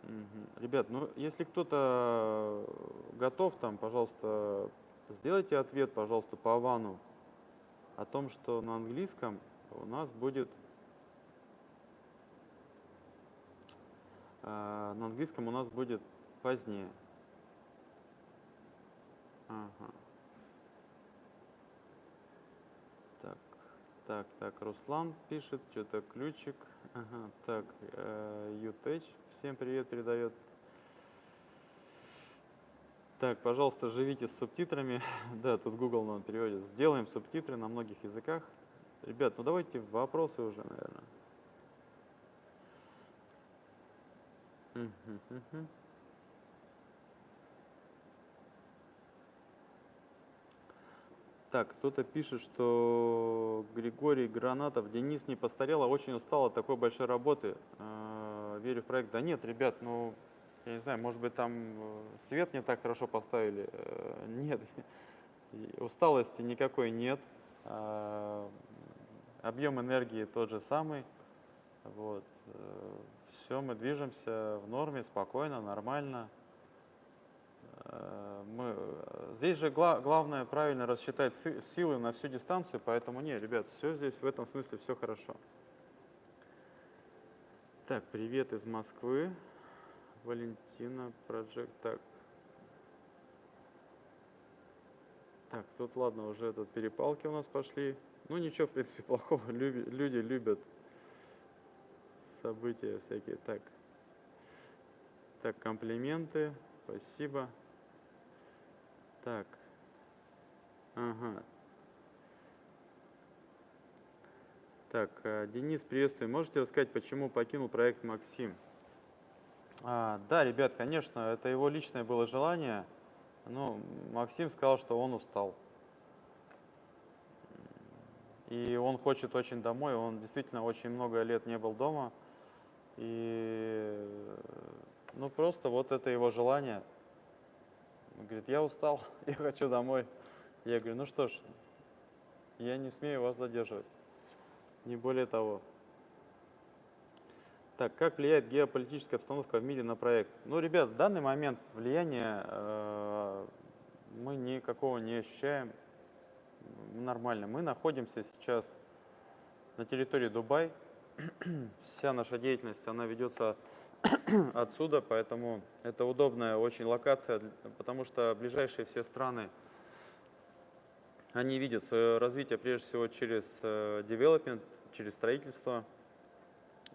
Мгм. Ребят, ну если кто-то готов, там, пожалуйста, сделайте ответ, пожалуйста, по Авану о том, что на английском у нас будет а, на английском у нас будет позднее. Ага. Так, так, так, Руслан пишет, что-то ключик. Ага, так, э, Ютеч всем привет передает. Так, пожалуйста, живите с субтитрами. [laughs] да, тут Google нам переводит. Сделаем субтитры на многих языках. Ребят, ну давайте вопросы уже, наверное. Так, кто-то пишет, что Григорий Гранатов, Денис не постарел, а очень устал от такой большой работы. Э, Верю в проект. Да нет, ребят, ну, я не знаю, может быть, там э, свет не так хорошо поставили. Э, Нет, усталости никакой нет. Э, Объем энергии тот же самый. Вот. Все, мы движемся в норме, спокойно, нормально. Э, Мы, э, здесь же гла- главное правильно рассчитать си- силы на всю дистанцию, поэтому не, ребят, все здесь в этом смысле все хорошо. Так, привет из Москвы. Валентина Project. Так. Так, тут ладно, уже тут перепалки у нас пошли. Ну ничего, в принципе, [laughs] плохого. Люби- люди любят события всякие. Так. Так, комплименты. Спасибо. Так. Ага. Так, э, Денис, приветствую. Можете рассказать, почему покинул проект Максим? А, да, ребят, конечно, это его личное было желание. Но Максим сказал, что он устал. И он хочет очень домой. Он действительно очень много лет не был дома. И ну просто вот это его желание. Он говорит, я устал, [laughs] я хочу домой. Я говорю, ну что ж, я не смею вас задерживать. Не более того. Так, как влияет геополитическая обстановка в мире на проект? Ну, ребят, в данный момент влияния э, мы никакого не ощущаем. Нормально. Мы находимся сейчас на территории Дубай. [clears throat] Вся наша деятельность, она ведется [clears throat] отсюда, поэтому это удобная очень локация, потому что ближайшие все страны, они видят свое развитие прежде всего через э, development, через строительство.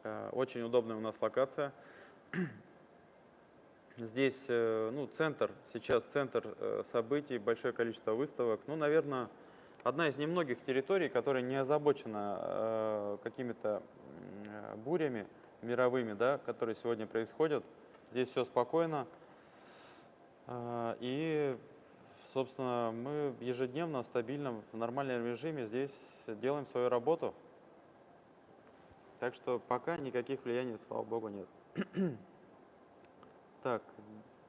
Э, Очень удобная у нас локация. [clears throat] Здесь, э, ну, центр, сейчас центр э, событий, большое количество выставок. Ну, наверное, одна из немногих территорий, которая не озабочена какими-то бурями мировыми, да, которые сегодня происходят. Здесь все спокойно. И, собственно, мы ежедневно, стабильно, в нормальном режиме здесь делаем свою работу. Так что пока никаких влияний, слава богу, нет. [clears throat] Так,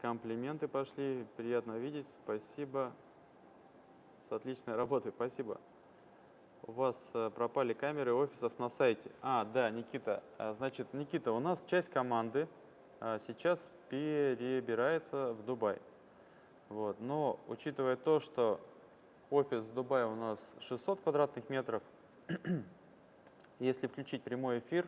комплименты пошли, приятно видеть, спасибо. С отличной работой, спасибо. У вас э, пропали камеры офисов на сайте. А, да, Никита. А, Значит, Никита, у нас часть команды а, сейчас перебирается в Дубай. Вот. Но учитывая то, что офис в Дубае у нас 600 квадратных метров, [clears throat] если включить прямой эфир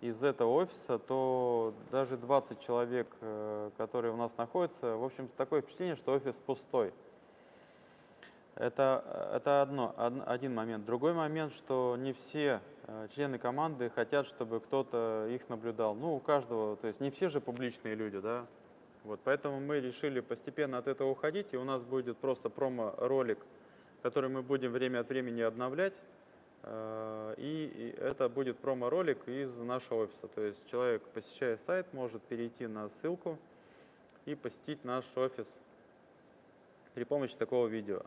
из этого офиса, то даже 20 человек, э, которые у нас находятся, в общем, такое впечатление, что офис пустой. Это, э, это одно, од- один момент. Другой момент, что не все э, члены команды хотят, чтобы кто-то их наблюдал. Ну, у каждого, то есть не все же публичные люди, да. Вот, поэтому мы решили постепенно от этого уходить, и у нас будет просто промо-ролик, который мы будем время от времени обновлять. Э, И, это будет промо-ролик из нашего офиса. То есть человек, посещая сайт, может перейти на ссылку, и посетить наш офис при помощи такого видео.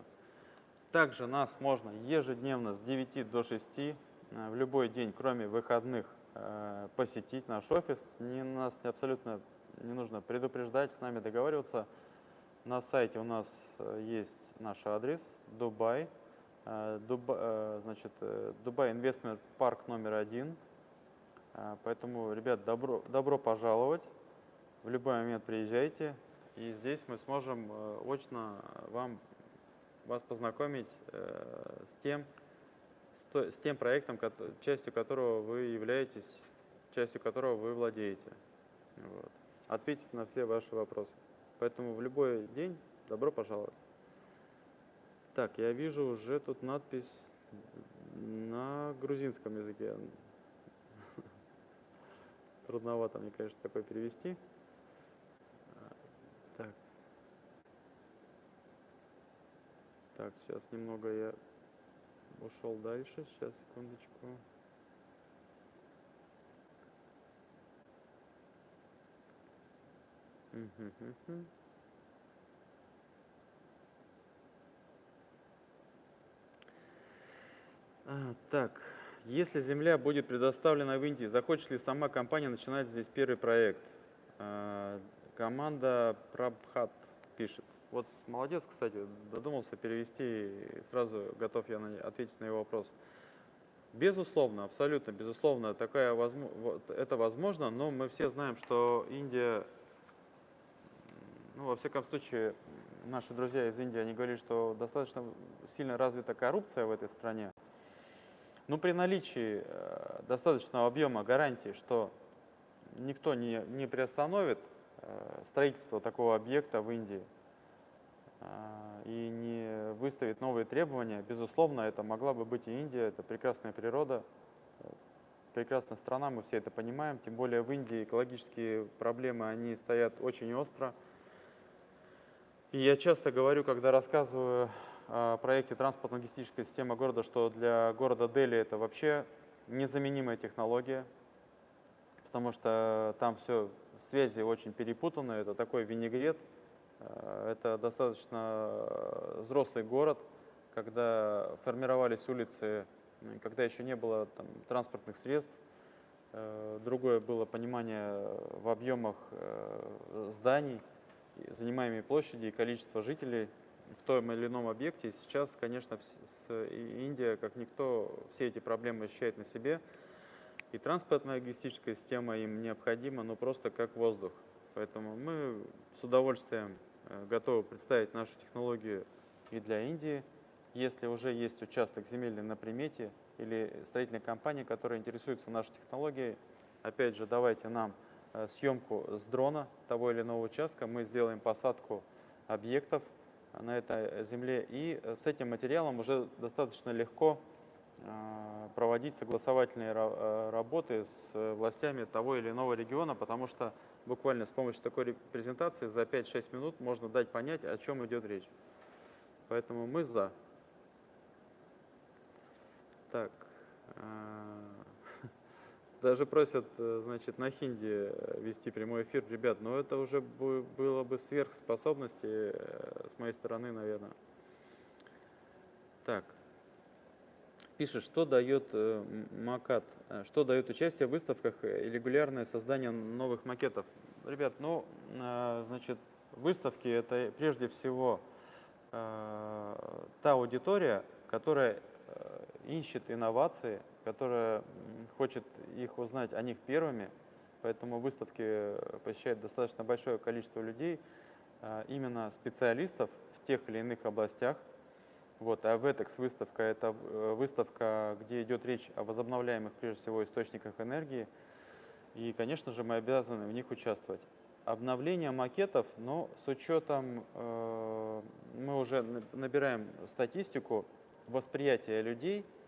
Также нас можно ежедневно с 9 до 6 э, в любой день, кроме выходных, э, посетить наш офис. Не, нас абсолютно не нужно предупреждать, с нами договариваться. На сайте у нас есть наш адрес Дубай, Дуба, значит, Дубай Инвестмент Парк номер один. Поэтому, ребят, добро, добро пожаловать. В любой момент приезжайте, и здесь мы сможем очно вам вас познакомить э, с, тем, с тем проектом, частью которого вы являетесь, частью которого вы владеете. Вот. Ответить на все ваши вопросы. Поэтому в любой день добро пожаловать. Так, я вижу уже тут надпись на грузинском языке. [laughs] Трудновато мне, конечно, такое перевести. Так, сейчас немного я ушел дальше. Сейчас, секундочку. А, так, если земля будет предоставлена в Индии, захочет ли сама компания начинать здесь первый проект? А, команда Прабхат пишет. Вот молодец, кстати, додумался перевести, и сразу готов я ответить на его вопрос. Безусловно, абсолютно, безусловно, такая возможно, это возможно, но мы все знаем, что Индия, ну, во всяком случае, наши друзья из Индии, они говорили, что достаточно сильно развита коррупция в этой стране. Но при наличии э, достаточного объема гарантий, что никто не, не приостановит э, строительство такого объекта в Индии, а, и не выставит новые требования, безусловно, это могла бы быть и Индия, это прекрасная природа, прекрасная страна, мы все это понимаем, тем более в Индии экологические проблемы, они стоят очень остро. И я часто говорю, когда рассказываю проекте транспортно-логистической системы города, что для города Дели это вообще незаменимая технология, потому что там все связи очень перепутаны, это такой винегрет – Э, это достаточно э, взрослый город, когда формировались улицы, когда еще не было там, транспортных средств, э, другое было понимание в объемах зданий, занимаемой площади и количество жителей в том или ином объекте. Сейчас, конечно, Индия, как никто, все эти проблемы ощущает на себе. И транспортная логистическая система им необходима, но просто как воздух. Поэтому мы с удовольствием э, готовы представить нашу технологию и для Индии. Если уже есть участок земельный на примете или строительная компания, которая интересуется нашей технологией, опять же, давайте нам э, съемку с дрона того или иного участка, мы сделаем посадку объектов на этой земле, и с этим материалом уже достаточно легко э, проводить согласовательные работы с властями того или иного региона, потому что буквально с помощью такой презентации за 5-6 минут можно дать понять, о чем идет речь. Поэтому мы за. Так. Даже просят, э, значит, на хинди вести прямой эфир. Ребят, но это уже было бы сверхспособности э, с моей стороны, наверное. Так. Пишет, что дает э, макат, э, что дает участие в выставках и регулярное создание новых макетов. Ребят, ну, э, значит, выставки это прежде всего та аудитория, которая ищет инновации, которая хочет их узнать о них первыми, поэтому выставки посещает достаточно большое количество людей, именно специалистов в тех или иных областях, вот, а VETEX выставка – это э, выставка, где идет речь о возобновляемых, прежде всего, источниках энергии. И, конечно же, мы обязаны в них участвовать. Обновление макетов, но с учетом, э, мы уже набираем статистику восприятия людей э,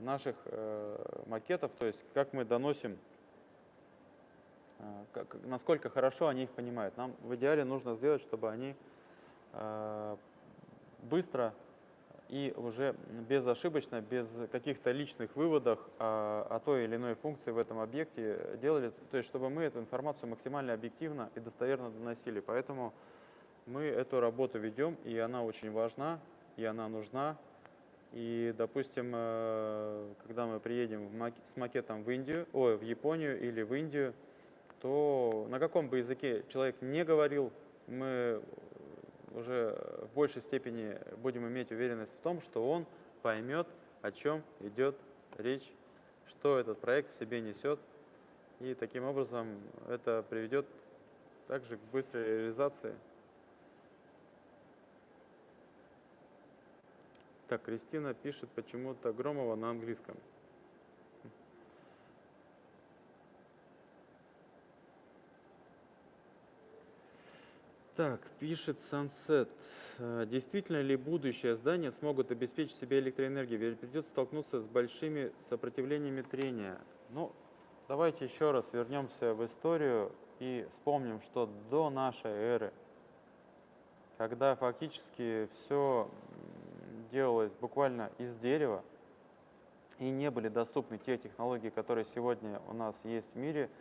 наших э, макетов, то есть как мы доносим, э, как, насколько хорошо они их понимают. Нам в идеале нужно сделать, чтобы они э, быстро и уже безошибочно, без каких-то личных выводов о, о той или иной функции в этом объекте делали, то есть чтобы мы эту информацию максимально объективно и достоверно доносили. Поэтому мы эту работу ведем, и она очень важна, и она нужна. И, допустим, э, когда мы приедем с макетом в Индию, ой, в Японию или в Индию, то на каком бы языке человек не говорил, мы уже в большей степени будем иметь уверенность в том, что он поймет, о чем идет речь, что этот проект в себе несет. И таким образом это приведет также к быстрой реализации. Так, Кристина пишет почему-то Громова на английском. Так, пишет Sunset. «Э, действительно ли будущее здания смогут обеспечить себе электроэнергию? Ведь придется столкнуться с большими сопротивлениями трения. Ну, давайте еще раз вернемся в историю и вспомним, что до нашей эры, когда фактически все делалось буквально из дерева, и не были доступны те технологии, которые сегодня у нас есть в мире –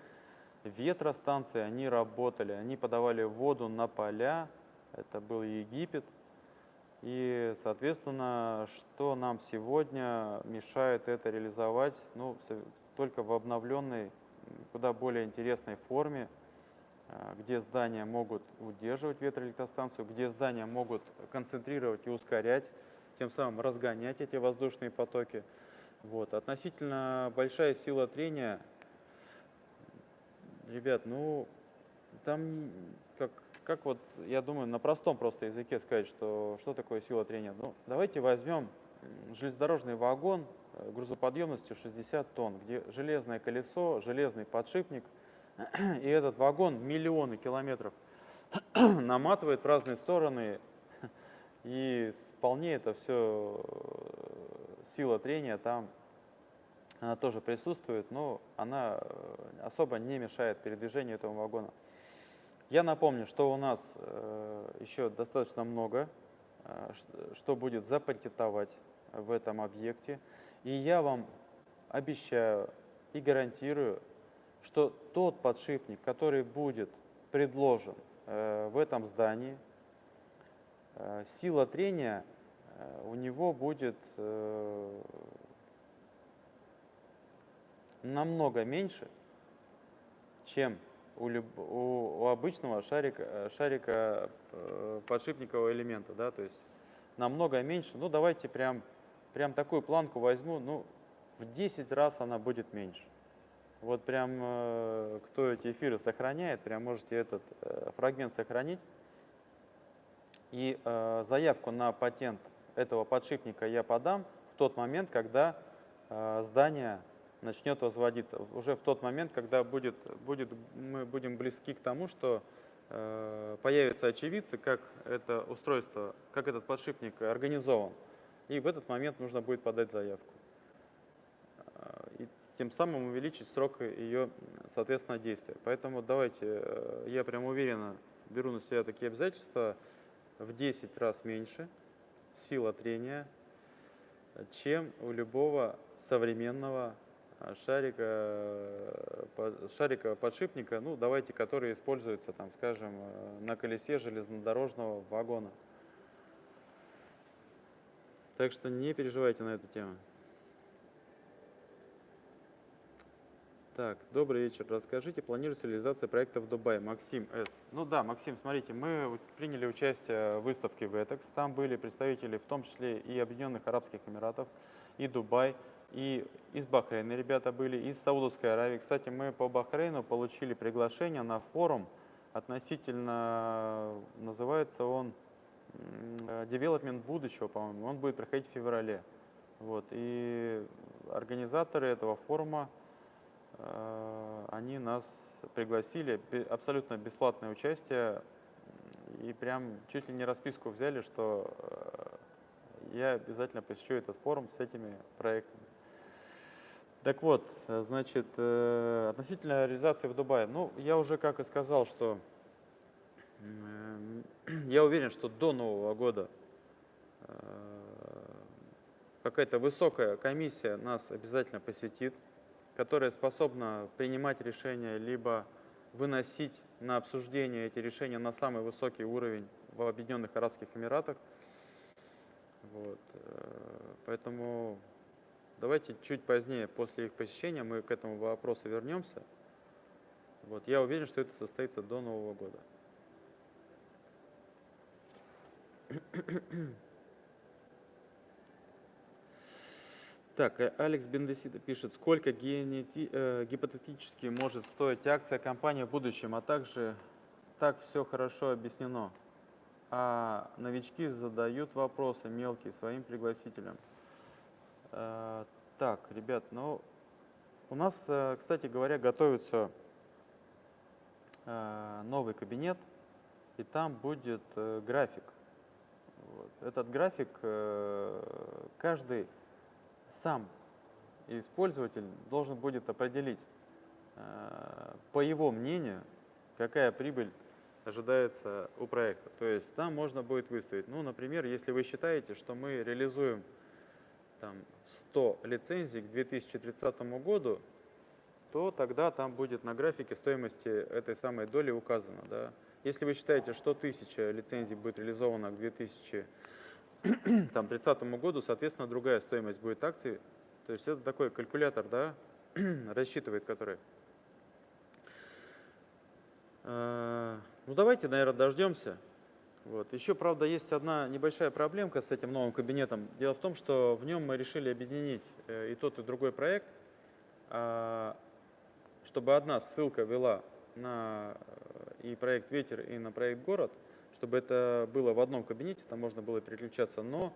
ветростанции, они работали, они подавали воду на поля, это был Египет. И, соответственно, что нам сегодня мешает это реализовать, ну, только в обновленной, куда более интересной форме, а, где здания могут удерживать ветроэлектростанцию, где здания могут концентрировать и ускорять, тем самым разгонять эти воздушные потоки. Вот. Относительно большая сила трения Ребят, ну, там как, как вот, я думаю, на простом просто языке сказать, что, что такое сила трения. Ну, давайте возьмем железнодорожный вагон э, грузоподъемностью 60 тонн, где железное колесо, железный подшипник, [clears throat] и этот вагон миллионы километров [clears throat] наматывает в разные стороны, [clears throat] и вполне это все э, сила трения там она тоже присутствует, но она э, особо не мешает передвижению этого вагона. Я напомню, что у нас э, еще достаточно много, что будет запатентовать в этом объекте. И я вам обещаю и гарантирую, что тот подшипник, который будет предложен в этом здании, сила трения у него будет намного меньше, чем у, люб, у, обычного шарика, шарика э, подшипникового элемента. Да? То есть намного меньше. Ну, давайте прям, прям такую планку возьму. Ну, в 10 раз она будет меньше. Вот прям, э, кто эти эфиры сохраняет, прям можете этот э, фрагмент сохранить. И э, заявку на патент этого подшипника я подам в тот момент, когда э, здание начнет возводиться. Уже в тот момент, когда будет, будет, мы будем близки к тому, что э, появятся очевидцы, как это устройство, как этот подшипник организован. И в этот момент нужно будет подать заявку. Э, и тем самым увеличить срок ее, соответственно, действия. Поэтому давайте, э, я прям уверенно беру на себя такие обязательства в 10 раз меньше сила трения, чем у любого современного а, шарика, шарика подшипника, ну давайте, который используется, там, скажем, э, на колесе железнодорожного вагона. Так что не переживайте на эту тему. Так, добрый вечер. Расскажите, планируется реализация проекта в Дубае? Максим С. Ну да, Максим, смотрите, мы приняли участие в выставке VETEX. Там были представители в том числе и Объединенных Арабских Эмиратов, и Дубай, и из Бахрейна ребята были, из Саудовской Аравии. Кстати, мы по Бахрейну получили приглашение на форум относительно, называется он Development будущего, по-моему. Он будет проходить в феврале. Вот. И организаторы этого форума, они нас пригласили, абсолютно бесплатное участие, и прям чуть ли не расписку взяли, что э, я обязательно посещу этот форум с этими проектами. Так вот, э, значит, э, относительно реализации в Дубае, ну, я уже как и сказал, что [clears throat] я уверен, что до Нового года э, какая-то высокая комиссия нас обязательно посетит, которая способна принимать решения, либо выносить на обсуждение эти решения на самый высокий уровень в Объединенных Арабских Эмиратах. Вот. э, Поэтому давайте чуть позднее, после их посещения, мы к этому вопросу вернемся. Вот. Я уверен, что это состоится до Нового года. Так, э, Алекс Бендесита пишет, сколько генети- э, гипотетически может стоить акция компании в будущем, а также так все хорошо объяснено. А новички задают вопросы мелкие своим пригласителям. Э, так, ребят, ну, у нас, э, кстати говоря, готовится э, новый кабинет, и там будет график. Вот. Этот график каждый сам использователь должен будет определить, э, по его мнению, какая прибыль ожидается у проекта. То есть там можно будет выставить, ну, например, если вы считаете, что мы реализуем там, 100 лицензий к 2030 году, то тогда там будет на графике стоимости этой самой доли указано. Да? Если вы считаете, что 1000 лицензий будет реализовано к 2030 [clears throat] году, соответственно, другая стоимость будет акций. То есть это такой калькулятор, да, [clears throat] рассчитывает, который. Э, Ну давайте, наверное, дождемся. Вот. Еще, правда, есть одна небольшая проблемка с этим новым кабинетом. Дело в том, что в нем мы решили объединить э, и тот, и другой проект, а, чтобы одна ссылка вела на э, и проект «Ветер», и на проект «Город», чтобы это было в одном кабинете, там можно было переключаться. Но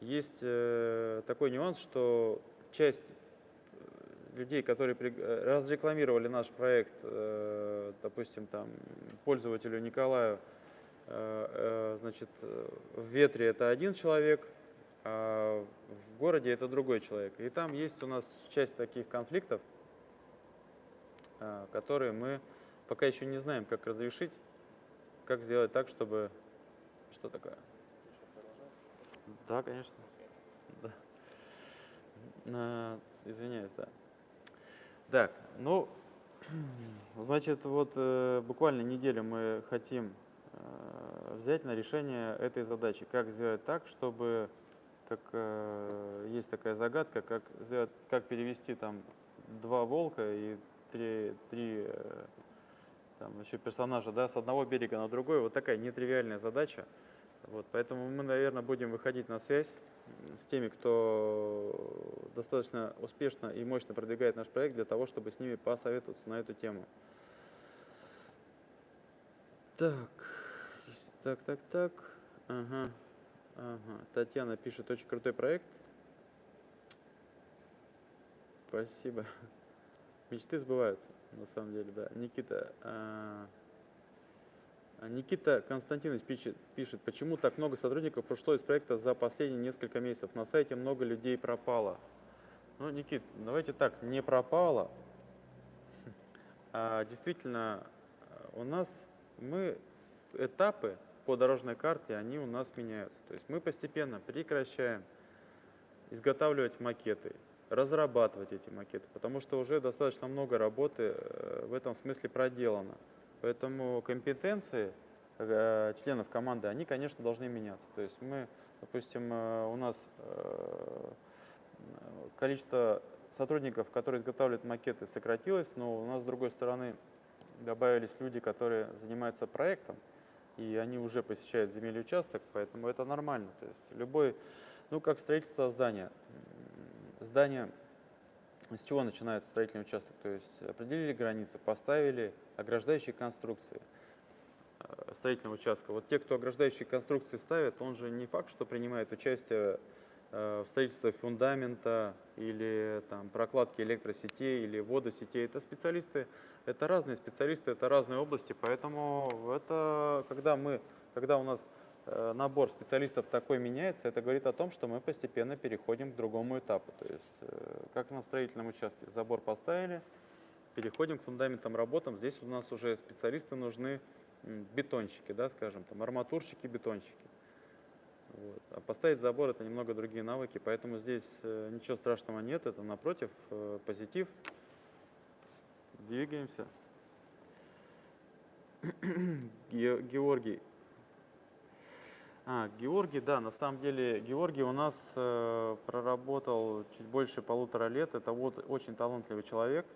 есть э, такой нюанс, что часть э, людей, которые э, разрекламировали наш проект, допустим, там, пользователю Николаю, значит, в ветре это один человек, а в городе это другой человек. И там есть у нас часть таких конфликтов, которые мы пока еще не знаем, как разрешить, как сделать так, чтобы... Что такое? Да, конечно. Да. Извиняюсь, да. Так, ну, [clears throat] значит, вот э, буквально неделю мы хотим э, взять на решение этой задачи. Как сделать так, чтобы, как э, есть такая загадка, как, сделать, как перевести там два волка и три, три там еще персонажа, да, с одного берега на другой. Вот такая нетривиальная задача. Вот, поэтому мы, наверное, будем выходить на связь с теми, кто достаточно успешно и мощно продвигает наш проект, для того, чтобы с ними посоветоваться на эту тему. Так, так, так, так. Ага, ага. Татьяна пишет, очень крутой проект. Спасибо. [laughs] Мечты сбываются, на самом деле, да. Никита, а, а, Никита Константинович пишет, пишет, почему так много сотрудников ушло из проекта за последние несколько месяцев. На сайте много людей пропало. Ну, Никит, давайте так, не пропало. А действительно, а, у нас мы этапы по дорожной карте, они у нас меняются. То есть мы постепенно прекращаем изготавливать макеты, разрабатывать эти макеты, потому что уже достаточно много работы э, в этом смысле проделано. Поэтому компетенции э, членов команды, они, конечно, должны меняться. То есть мы, допустим, э, у нас количество сотрудников, которые изготавливают макеты, сократилось, но у нас, с другой стороны, добавились люди, которые занимаются проектом, и они уже посещают земельный участок, поэтому это нормально. То есть любой, ну как строительство здания. Здание, с чего начинается строительный участок? То есть определили границы, поставили ограждающие конструкции э, строительного участка. Вот те, кто ограждающие конструкции ставят, он же не факт, что принимает участие э, в строительстве фундамента или там, прокладки электросетей или водосетей. Это специалисты, это разные специалисты, это разные области, поэтому это, когда, мы, когда у нас набор специалистов такой меняется, это говорит о том, что мы постепенно переходим к другому этапу. То есть, э, как на строительном участке, забор поставили, переходим к фундаментам работам. Здесь у нас уже специалисты нужны, бетонщики, да, скажем, там, арматурщики, бетонщики. Вот. А поставить забор это немного другие навыки, поэтому здесь э, ничего страшного нет, это напротив э, позитив. Двигаемся. [clears throat] Ге- Георгий. А, Георгий, да, на самом деле Георгий у нас э, проработал чуть больше полутора лет. Это вот очень талантливый человек.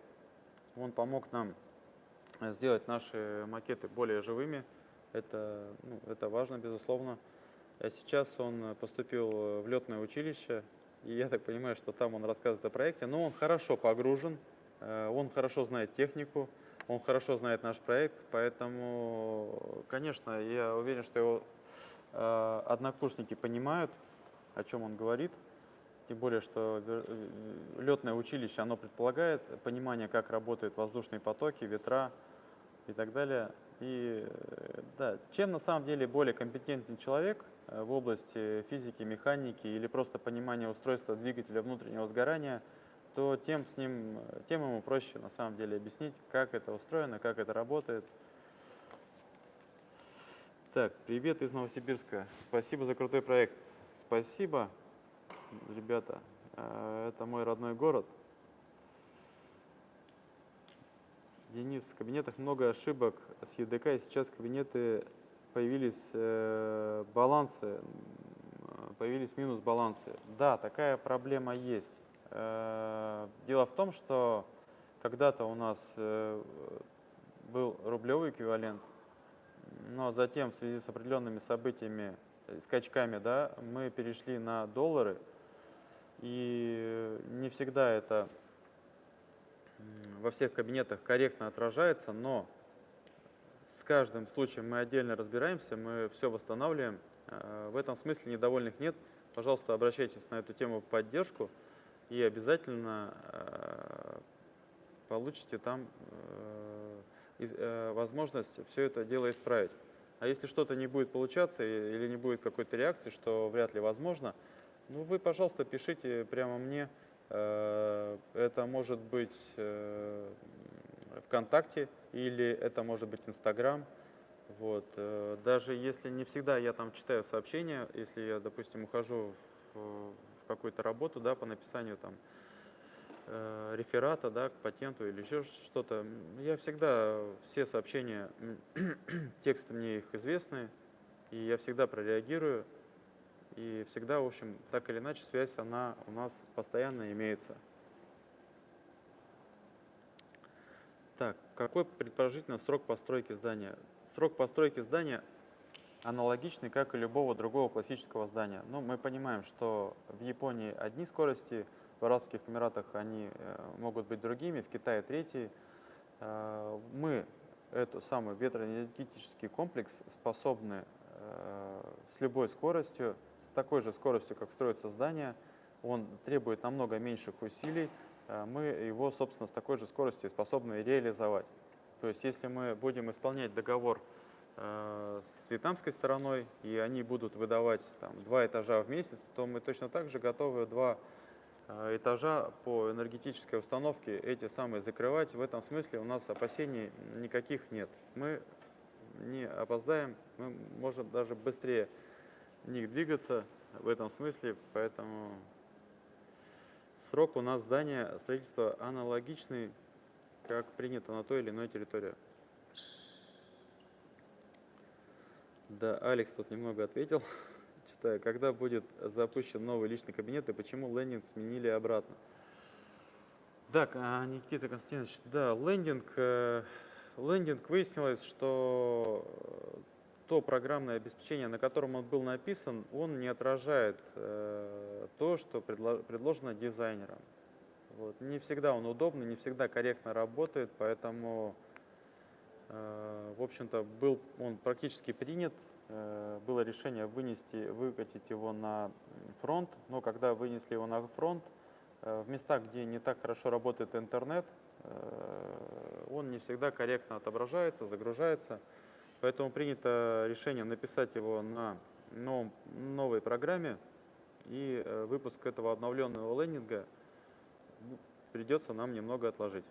Он помог нам э, сделать наши макеты более живыми. Это, ну, это важно, безусловно. А сейчас он поступил э, в летное училище, и я так понимаю, что там он рассказывает о проекте, но он хорошо погружен, э, он хорошо знает технику, он хорошо знает наш проект, поэтому, конечно, я уверен, что его однокурсники понимают, о чем он говорит, тем более, что летное училище, оно предполагает понимание, как работают воздушные потоки, ветра и так далее. И э, да, чем на самом деле более компетентный человек э, в области физики, механики или просто понимания устройства двигателя внутреннего сгорания, то тем, с ним, э, тем ему проще на самом деле объяснить, как это устроено, как это работает. Так, привет из Новосибирска. Спасибо за крутой проект. Спасибо, ребята. Это мой родной город. Денис, в кабинетах много ошибок с ЕДК, и сейчас кабинеты появились э, балансы, появились минус балансы. Да, такая проблема есть. Э, дело в том, что когда-то у нас э, был рублевый эквивалент, но затем в связи с определенными событиями, скачками, да, мы перешли на доллары, и не всегда это во всех кабинетах корректно отражается, но с каждым случаем мы отдельно разбираемся, мы все восстанавливаем. Э, в этом смысле недовольных нет. Пожалуйста, обращайтесь на эту тему в поддержку и обязательно э, получите там э, возможность все это дело исправить. А если что-то не будет получаться или не будет какой-то реакции, что вряд ли возможно, ну вы, пожалуйста, пишите прямо мне, Э, это может быть э, ВКонтакте или это может быть Инстаграм. Вот. Э, даже если не всегда я там читаю сообщения, если я, допустим, ухожу в какую-то работу да, по написанию там, реферата да, к патенту или еще что-то, я всегда все сообщения, [clears throat] тексты мне их известны, и я всегда прореагирую. И всегда, в общем, так или иначе, связь, она у нас постоянно имеется. Так, какой предположительно срок постройки здания? Срок постройки здания аналогичный, как и любого другого классического здания. Но мы понимаем, что в Японии одни скорости, в Арабских Эмиратах они э, могут быть другими, в Китае третьи. Э, мы эту самый ветроэнергетический комплекс способны э, с любой скоростью такой же скоростью, как строится здание, он требует намного меньших усилий, мы его, собственно, с такой же скоростью способны реализовать. То есть, если мы будем исполнять договор с вьетнамской стороной, и они будут выдавать там, два этажа в месяц, то мы точно так же готовы два этажа по энергетической установке эти самые закрывать. В этом смысле у нас опасений никаких нет. Мы не опоздаем, мы можем даже быстрее них двигаться в этом смысле, поэтому срок у нас здания строительства аналогичный, как принято на той или иной территории. Да, Алекс тут немного ответил. Читаю, когда будет запущен новый личный кабинет и почему лендинг сменили обратно? Так, а, Никита Константинович, да, лендинг, э, лендинг выяснилось, что то программное обеспечение, на котором он был написан, он не отражает э, то, что предло, предложено дизайнером. Вот. Не всегда он удобный, не всегда корректно работает, поэтому, э, в общем-то, был он практически принят. Э, было решение вынести, выкатить его на фронт, но когда вынесли его на фронт, э, в местах, где не так хорошо работает интернет, э, он не всегда корректно отображается, загружается. Поэтому принято решение написать его на новом, новой программе, и выпуск этого обновленного лендинга придется нам немного отложить.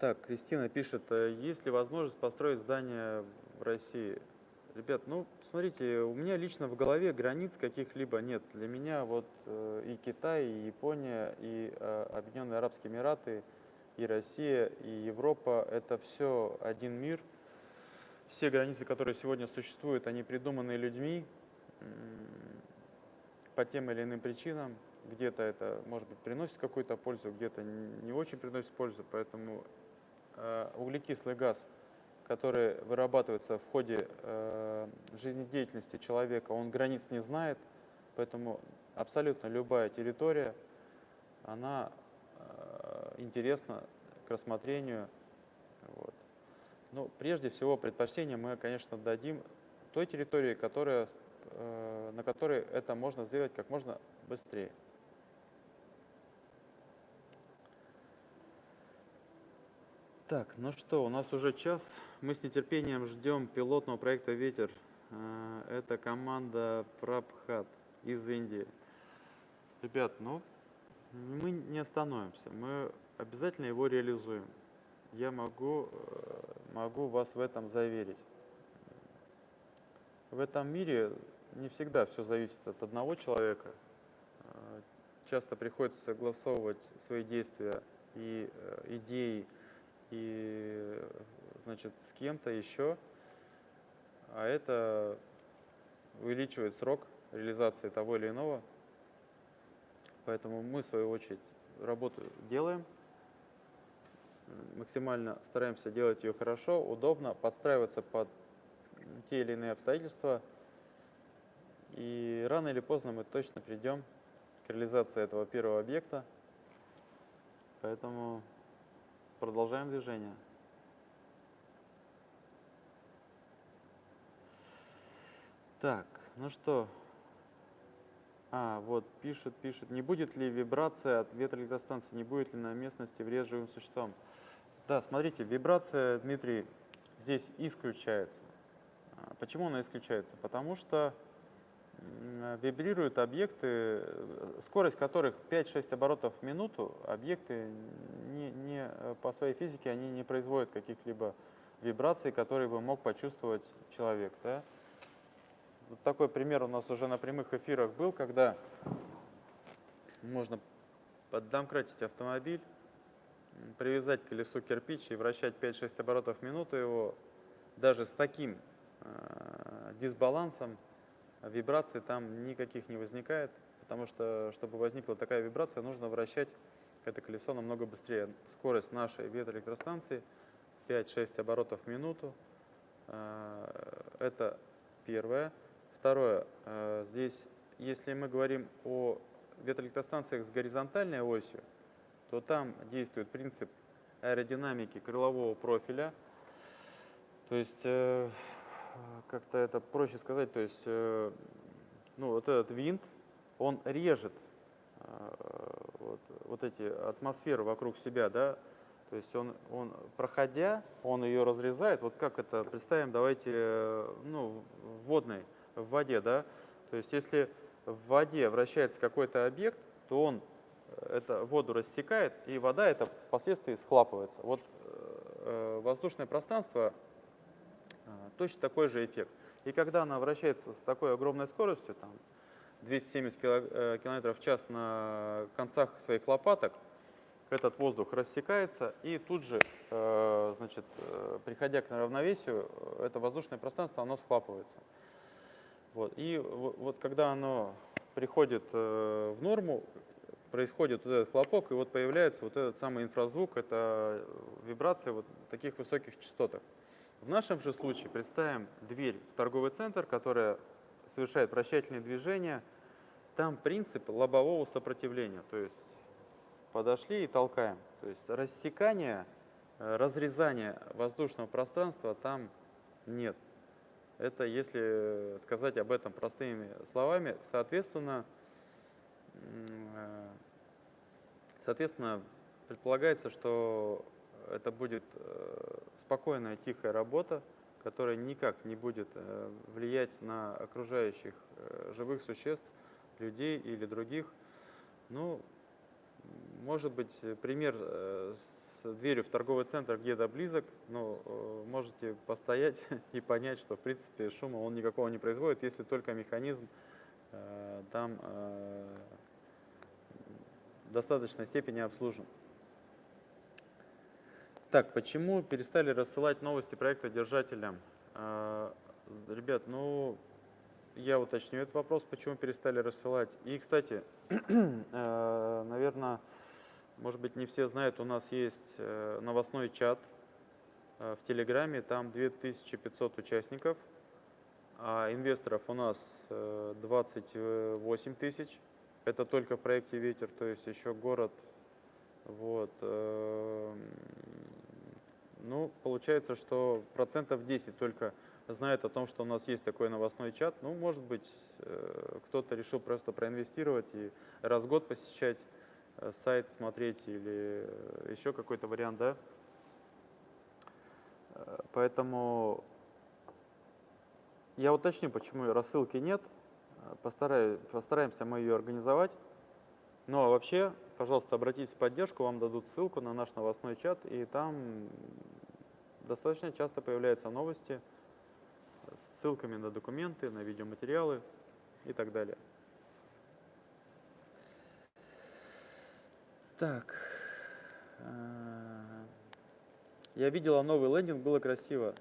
Так, Кристина пишет, «Э, есть ли возможность построить здание в России? Ребят, ну, смотрите, у меня лично в голове границ каких-либо нет. Для меня вот э, и Китай, и Япония, и э, Объединенные Арабские Эмираты, и Россия, и Европа – это все один мир. Все границы, которые сегодня существуют, они придуманы людьми по тем или иным причинам. Где-то это, может быть, приносит какую-то пользу, где-то не очень приносит пользу. Поэтому углекислый газ – который вырабатывается в ходе э, жизнедеятельности человека, он границ не знает, поэтому абсолютно любая территория, она э, интересна к рассмотрению. Вот. Но прежде всего предпочтение мы, конечно, дадим той территории, которая, э, на которой это можно сделать как можно быстрее. Так, ну что, у нас уже час. Мы с нетерпением ждем пилотного проекта «Ветер». А, это команда Прабхат из Индии. Ребят, ну, мы не остановимся. Мы обязательно его реализуем. Я могу, э, могу вас в этом заверить. В этом мире не всегда все зависит от одного человека. А, часто приходится согласовывать свои действия и э, идеи и значит, с кем-то еще, а это увеличивает срок реализации того или иного. Поэтому мы, в свою очередь, работу делаем, максимально стараемся делать ее хорошо, удобно, подстраиваться под те или иные обстоятельства. И рано или поздно мы точно придем к реализации этого первого объекта. Поэтому Продолжаем движение. Так, ну что? А, вот, пишет, пишет. Не будет ли вибрация от ветроэлектростанции, не будет ли на местности вред живым существам? Да, смотрите, вибрация, Дмитрий, здесь исключается. А, почему она исключается? Потому что вибрируют объекты, скорость которых 5-6 оборотов в минуту, объекты не, не, по своей физике они не производят каких-либо вибраций, которые бы мог почувствовать человек. Да? Вот такой пример у нас уже на прямых эфирах был, когда можно поддомкратить автомобиль, привязать к колесу кирпич и вращать 5-6 оборотов в минуту его, даже с таким э, дисбалансом, вибраций там никаких не возникает, потому что, чтобы возникла такая вибрация, нужно вращать это колесо намного быстрее. Скорость нашей ветроэлектростанции 5-6 оборотов в минуту. А, это первое. Второе, а, здесь, если мы говорим о ветроэлектростанциях с горизонтальной осью, то там действует принцип аэродинамики крылового профиля. То есть э, как-то это проще сказать, то есть, э, ну, вот этот винт, он режет э, вот, вот эти атмосферы вокруг себя, да, то есть он, он, проходя, он ее разрезает, вот как это, представим, давайте, э, ну, в водной, в воде, да, то есть если в воде вращается какой-то объект, то он это воду рассекает, и вода это впоследствии схлапывается. Вот э, воздушное пространство точно такой же эффект. И когда она вращается с такой огромной скоростью, там 270 км э, в час на концах своих лопаток, этот воздух рассекается, и тут же, э, значит, э, приходя к равновесию, это воздушное пространство, оно схлапывается. Вот. И вот когда оно приходит в норму, происходит вот этот хлопок, и вот появляется вот этот самый инфразвук, это вибрация вот таких высоких частотах. В нашем же случае представим дверь в торговый центр, которая совершает вращательные движения. Там принцип лобового сопротивления, то есть подошли и толкаем. То есть рассекания, э, разрезания воздушного пространства там нет. Это если сказать об этом простыми словами, соответственно, э, соответственно предполагается, что это будет э, спокойная, тихая работа, которая никак не будет э, влиять на окружающих э, живых существ, людей или других. Ну, может быть, пример дверью в торговый центр где-то близок, но можете постоять [laughs] и понять, что в принципе шума он никакого не производит, если только механизм там в достаточной степени обслужен. Так, почему перестали рассылать новости проекта держателям? Ребят, ну, я уточню этот вопрос, почему перестали рассылать. И, кстати, [clears throat] наверное, может быть, не все знают, у нас есть э, новостной чат э, в Телеграме, там 2500 участников, а инвесторов у нас 28 э, тысяч. Это только в проекте «Ветер», то есть еще город. Вот. Ну, получается, что процентов 10 только знает о том, что у нас есть такой новостной чат. Ну, может быть, кто-то решил просто проинвестировать и раз в год посещать Э, сайт смотреть или э, еще какой-то вариант, да. Э, поэтому я уточню, почему рассылки нет. Постараюсь, постараемся мы ее организовать. Ну а вообще, пожалуйста, обратитесь в поддержку, вам дадут ссылку на наш новостной чат, и там достаточно часто появляются новости с ссылками на документы, на видеоматериалы и так далее. Так. А, я видела новый лендинг, было красиво.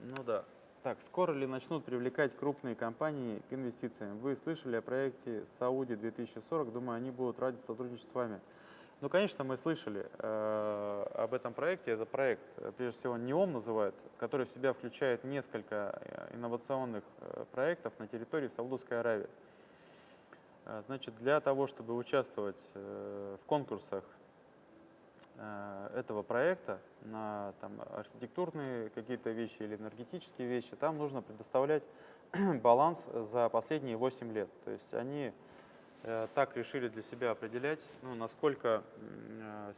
Ну да. Так, скоро ли начнут привлекать крупные компании к инвестициям? Вы слышали о проекте Сауди 2040, думаю, они будут ради сотрудничать с вами. Ну, конечно, мы слышали э, об этом проекте. Это проект, прежде всего, НЕОМ называется, который в себя включает несколько э, инновационных э, проектов на территории Саудовской Аравии. Э, значит, для того, чтобы участвовать э, в конкурсах э, этого проекта на там, архитектурные какие-то вещи или энергетические вещи, там нужно предоставлять [clears throat] баланс за последние 8 лет. То есть они так решили для себя определять, ну, насколько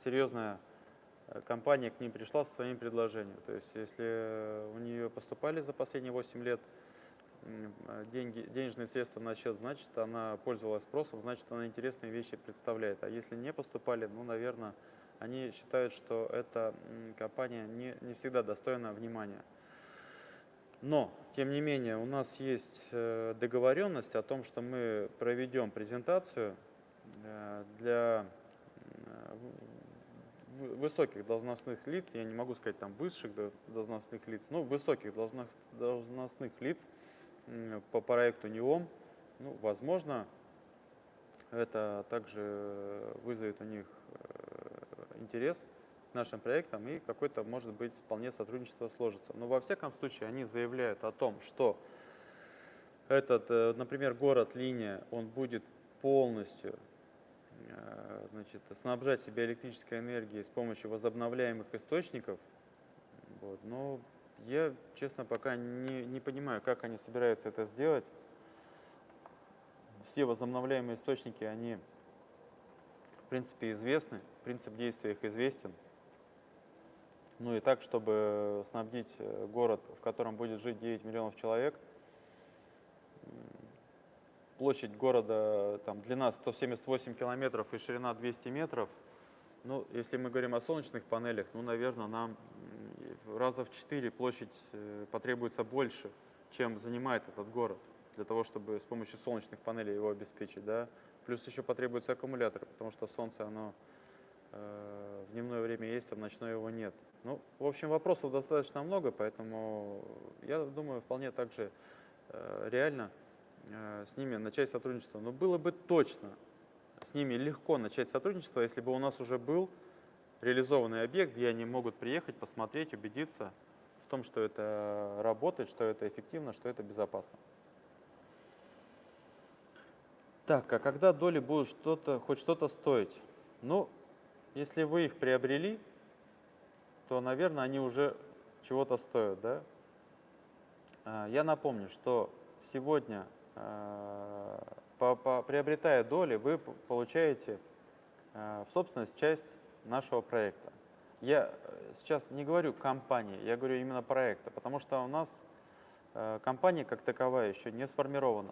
серьезная компания к ним пришла со своим предложением. То есть если у нее поступали за последние 8 лет деньги, денежные средства на счет, значит, она пользовалась спросом, значит, она интересные вещи представляет. А если не поступали, ну, наверное, они считают, что эта компания не, не всегда достойна внимания. Но, тем не менее, у нас есть э, договоренность о том, что мы проведем презентацию э, для э, высоких должностных лиц, я не могу сказать там высших должностных лиц, но высоких должностных лиц, по проекту НИОМ. Ну, возможно, это также вызовет у них интерес нашим проектам и какой-то, может быть, вполне сотрудничество сложится. Но во всяком случае они заявляют о том, что этот, э, например, город Линия, он будет полностью э, значит, снабжать себя электрической энергией с помощью возобновляемых источников. Вот. Но я, честно, пока не, не понимаю, как они собираются это сделать. Все возобновляемые источники, они, принципе, известны, принцип действия их известен. Ну и так, чтобы снабдить э, город, в котором будет жить 9 миллионов человек, площадь города, там, длина 178 километров и ширина 200 метров. Ну, если мы говорим о солнечных панелях, ну, наверное, нам раза в четыре площадь э, потребуется больше, чем занимает этот город, для того, чтобы с помощью солнечных панелей его обеспечить. Да? Плюс еще потребуются аккумуляторы, потому что солнце, оно э, в дневное время есть, а в ночное его нет. Ну, в общем, вопросов достаточно много, поэтому я думаю, вполне также э, реально э, с ними начать сотрудничество. Но было бы точно с ними легко начать сотрудничество, если бы у нас уже был реализованный объект, где они могут приехать, посмотреть, убедиться в том, что это работает, что это эффективно, что это безопасно. Так, а когда доли будут что-то, хоть что-то стоить? Ну, если вы их приобрели, то, наверное, они уже чего-то стоят, да? А, я напомню, что сегодня, а, приобретая доли, вы получаете а, в собственность часть нашего проекта. Я э, сейчас не говорю компании, я говорю именно проекта, потому что у нас э, компания как таковая еще не сформирована.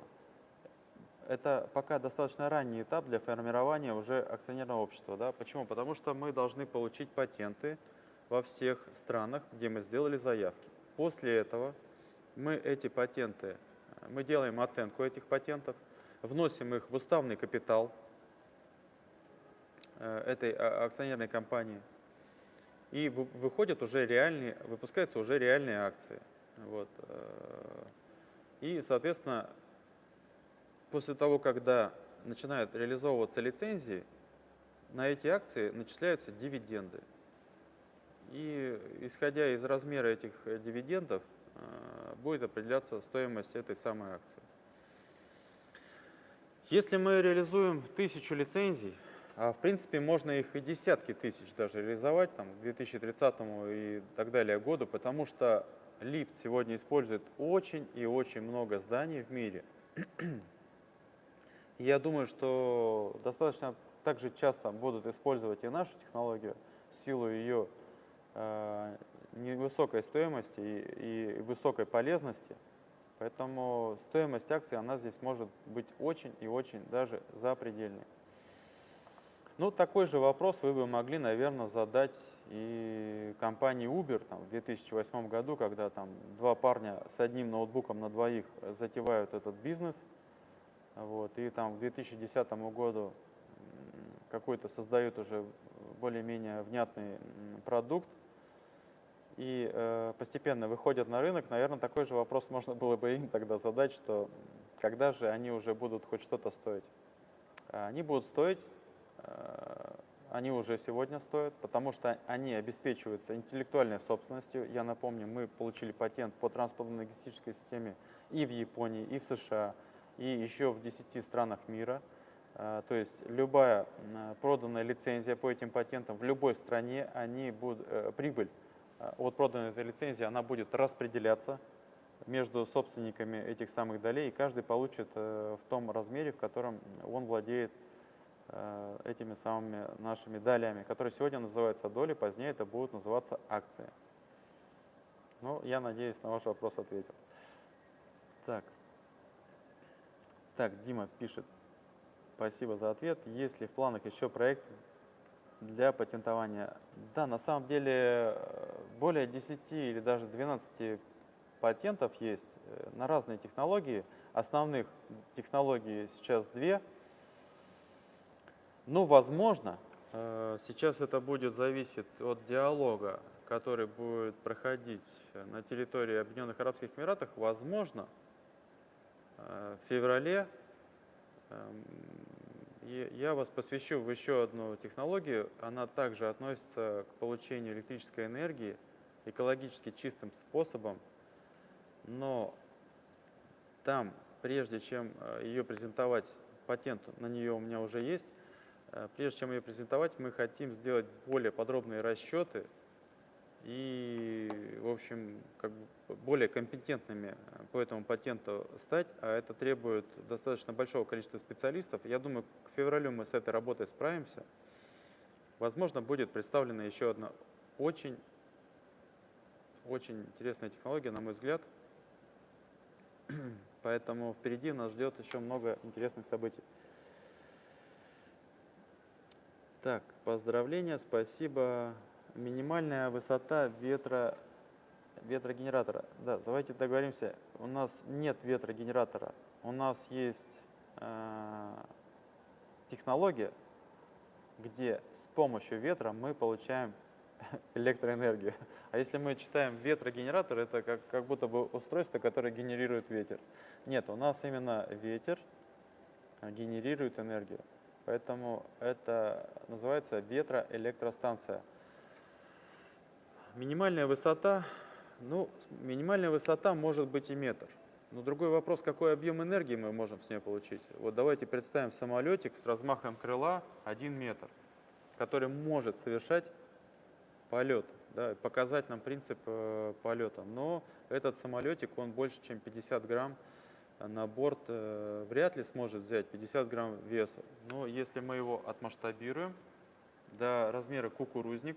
Это пока достаточно ранний этап для формирования уже акционерного общества. Да? Почему? Потому что мы должны получить патенты, во всех странах, где мы сделали заявки. После этого мы эти патенты, мы делаем оценку этих патентов, вносим их в уставный капитал э, этой а, акционерной компании, и выходят уже реальные, выпускаются уже реальные акции. Вот. Э, и, соответственно, после того, когда начинают реализовываться лицензии, на эти акции начисляются дивиденды. И исходя из размера этих э, дивидендов, э, будет определяться стоимость этой самой акции. Если мы реализуем тысячу лицензий, а в принципе можно их и десятки тысяч даже реализовать там, к 2030 и так далее году, потому что лифт сегодня использует очень и очень много зданий в мире. Я думаю, что достаточно также часто будут использовать и нашу технологию в силу ее э, невысокой стоимости и, и высокой полезности. Поэтому стоимость акций, она здесь может быть очень и очень даже запредельной. Ну, такой же вопрос вы бы могли, наверное, задать и компании Uber там, в 2008 году, когда там два парня с одним ноутбуком на двоих затевают этот бизнес. Вот, и там к 2010 году какой-то создают уже более-менее внятный продукт и э, постепенно выходят на рынок, наверное, такой же вопрос можно было бы им тогда задать, что когда же они уже будут хоть что-то стоить. Они будут стоить, э, они уже сегодня стоят, потому что они обеспечиваются интеллектуальной собственностью. Я напомню, мы получили патент по транспортно-логистической системе и в Японии, и в США, и еще в 10 странах мира – а, то есть любая проданная лицензия по этим патентам в любой стране, они будут, э, прибыль а, от проданной этой лицензии, она будет распределяться между собственниками этих самых долей, и каждый получит э, в том размере, в котором он владеет э, этими самыми нашими долями, которые сегодня называются доли, позднее это будут называться акции. Ну, я надеюсь, на ваш вопрос ответил. Так. Так, Дима пишет. Спасибо за ответ. Есть ли в планах еще проект для патентования? Да, на самом деле э, более 10 или даже 12 патентов есть э, на разные технологии. Основных технологий сейчас две. Ну, возможно, э, сейчас это будет зависеть от диалога, который будет проходить на территории Объединенных Арабских Эмиратов. Возможно, в феврале эм, я вас посвящу в еще одну технологию. Она также относится к получению электрической энергии экологически чистым способом, но там, прежде чем э, ее презентовать, патент на нее у меня уже есть, э, прежде чем ее презентовать, мы хотим сделать более подробные расчеты и, в общем, как бы более компетентными э, по этому патенту стать, а это требует достаточно большого количества специалистов. Я думаю, к февралю мы с этой работой справимся. Возможно, будет представлена еще одна очень, очень интересная технология, на мой взгляд. [clears throat] Поэтому впереди нас ждет еще много интересных событий. Так, поздравления, спасибо. Минимальная высота ветра, ветрогенератора. Да, давайте договоримся. У нас нет ветрогенератора. У нас есть э, технология, где с помощью ветра мы получаем [laughs] электроэнергию. А если мы читаем ветрогенератор, это как, как будто бы устройство, которое генерирует ветер. Нет, у нас именно ветер генерирует энергию. Поэтому это называется ветроэлектростанция. Минимальная высота, ну, минимальная высота может быть и метр. Но другой вопрос, какой объем энергии мы можем с нее получить. Вот давайте представим самолетик с размахом крыла 1 метр, который может совершать полет, да, показать нам принцип э, полета. Но этот самолетик, он больше, чем 50 грамм на борт э, вряд ли сможет взять 50 грамм веса. Но если мы его отмасштабируем до размера кукурузник,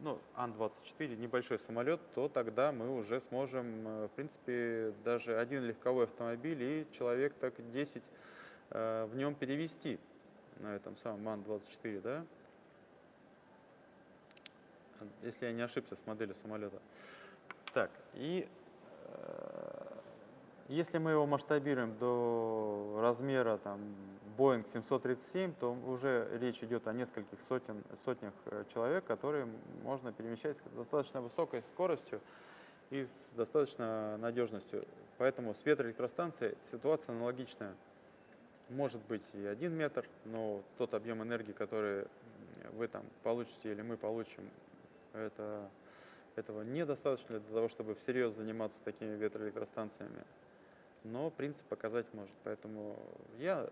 ну, Ан-24, небольшой самолет, то тогда мы уже сможем, э, в принципе, даже один легковой автомобиль и человек так 10 э, в нем перевести на этом самом Ан-24, да. если я не ошибся с моделью самолета. Так, и э, если мы его масштабируем до размера там, Boeing 737, то уже речь идет о нескольких сотен, сотнях э, человек, которые можно перемещать с достаточно высокой скоростью и с достаточно надежностью. Поэтому с ветроэлектростанцией ситуация аналогичная. Может быть и один метр, но тот объем энергии, который вы там получите или мы получим, это, этого недостаточно для того, чтобы всерьез заниматься такими ветроэлектростанциями. Но принцип показать может. Поэтому я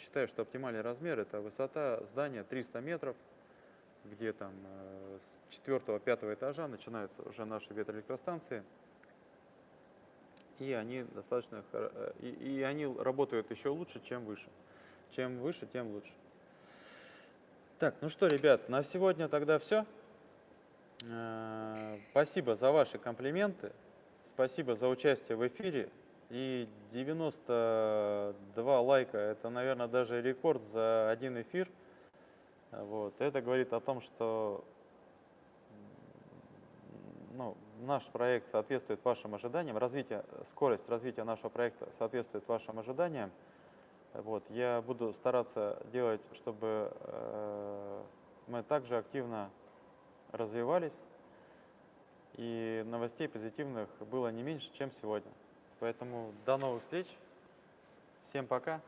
считаю, что оптимальный размер это высота здания 300 метров, где там э, с 4-5 этажа начинаются уже наши ветроэлектростанции. И они достаточно э, и, и они работают еще лучше, чем выше. Чем выше, тем лучше. Так, ну что, ребят, на сегодня тогда все. Спасибо за ваши комплименты. Спасибо за участие в эфире. И 92 лайка – это, наверное, даже рекорд за один эфир. Вот. Это говорит о том, что ну, наш проект соответствует вашим ожиданиям, развитие, скорость развития нашего проекта соответствует вашим ожиданиям. Вот. Я буду стараться делать, чтобы э, мы также активно развивались, и новостей позитивных было не меньше, чем сегодня. Поэтому до новых встреч. Всем пока.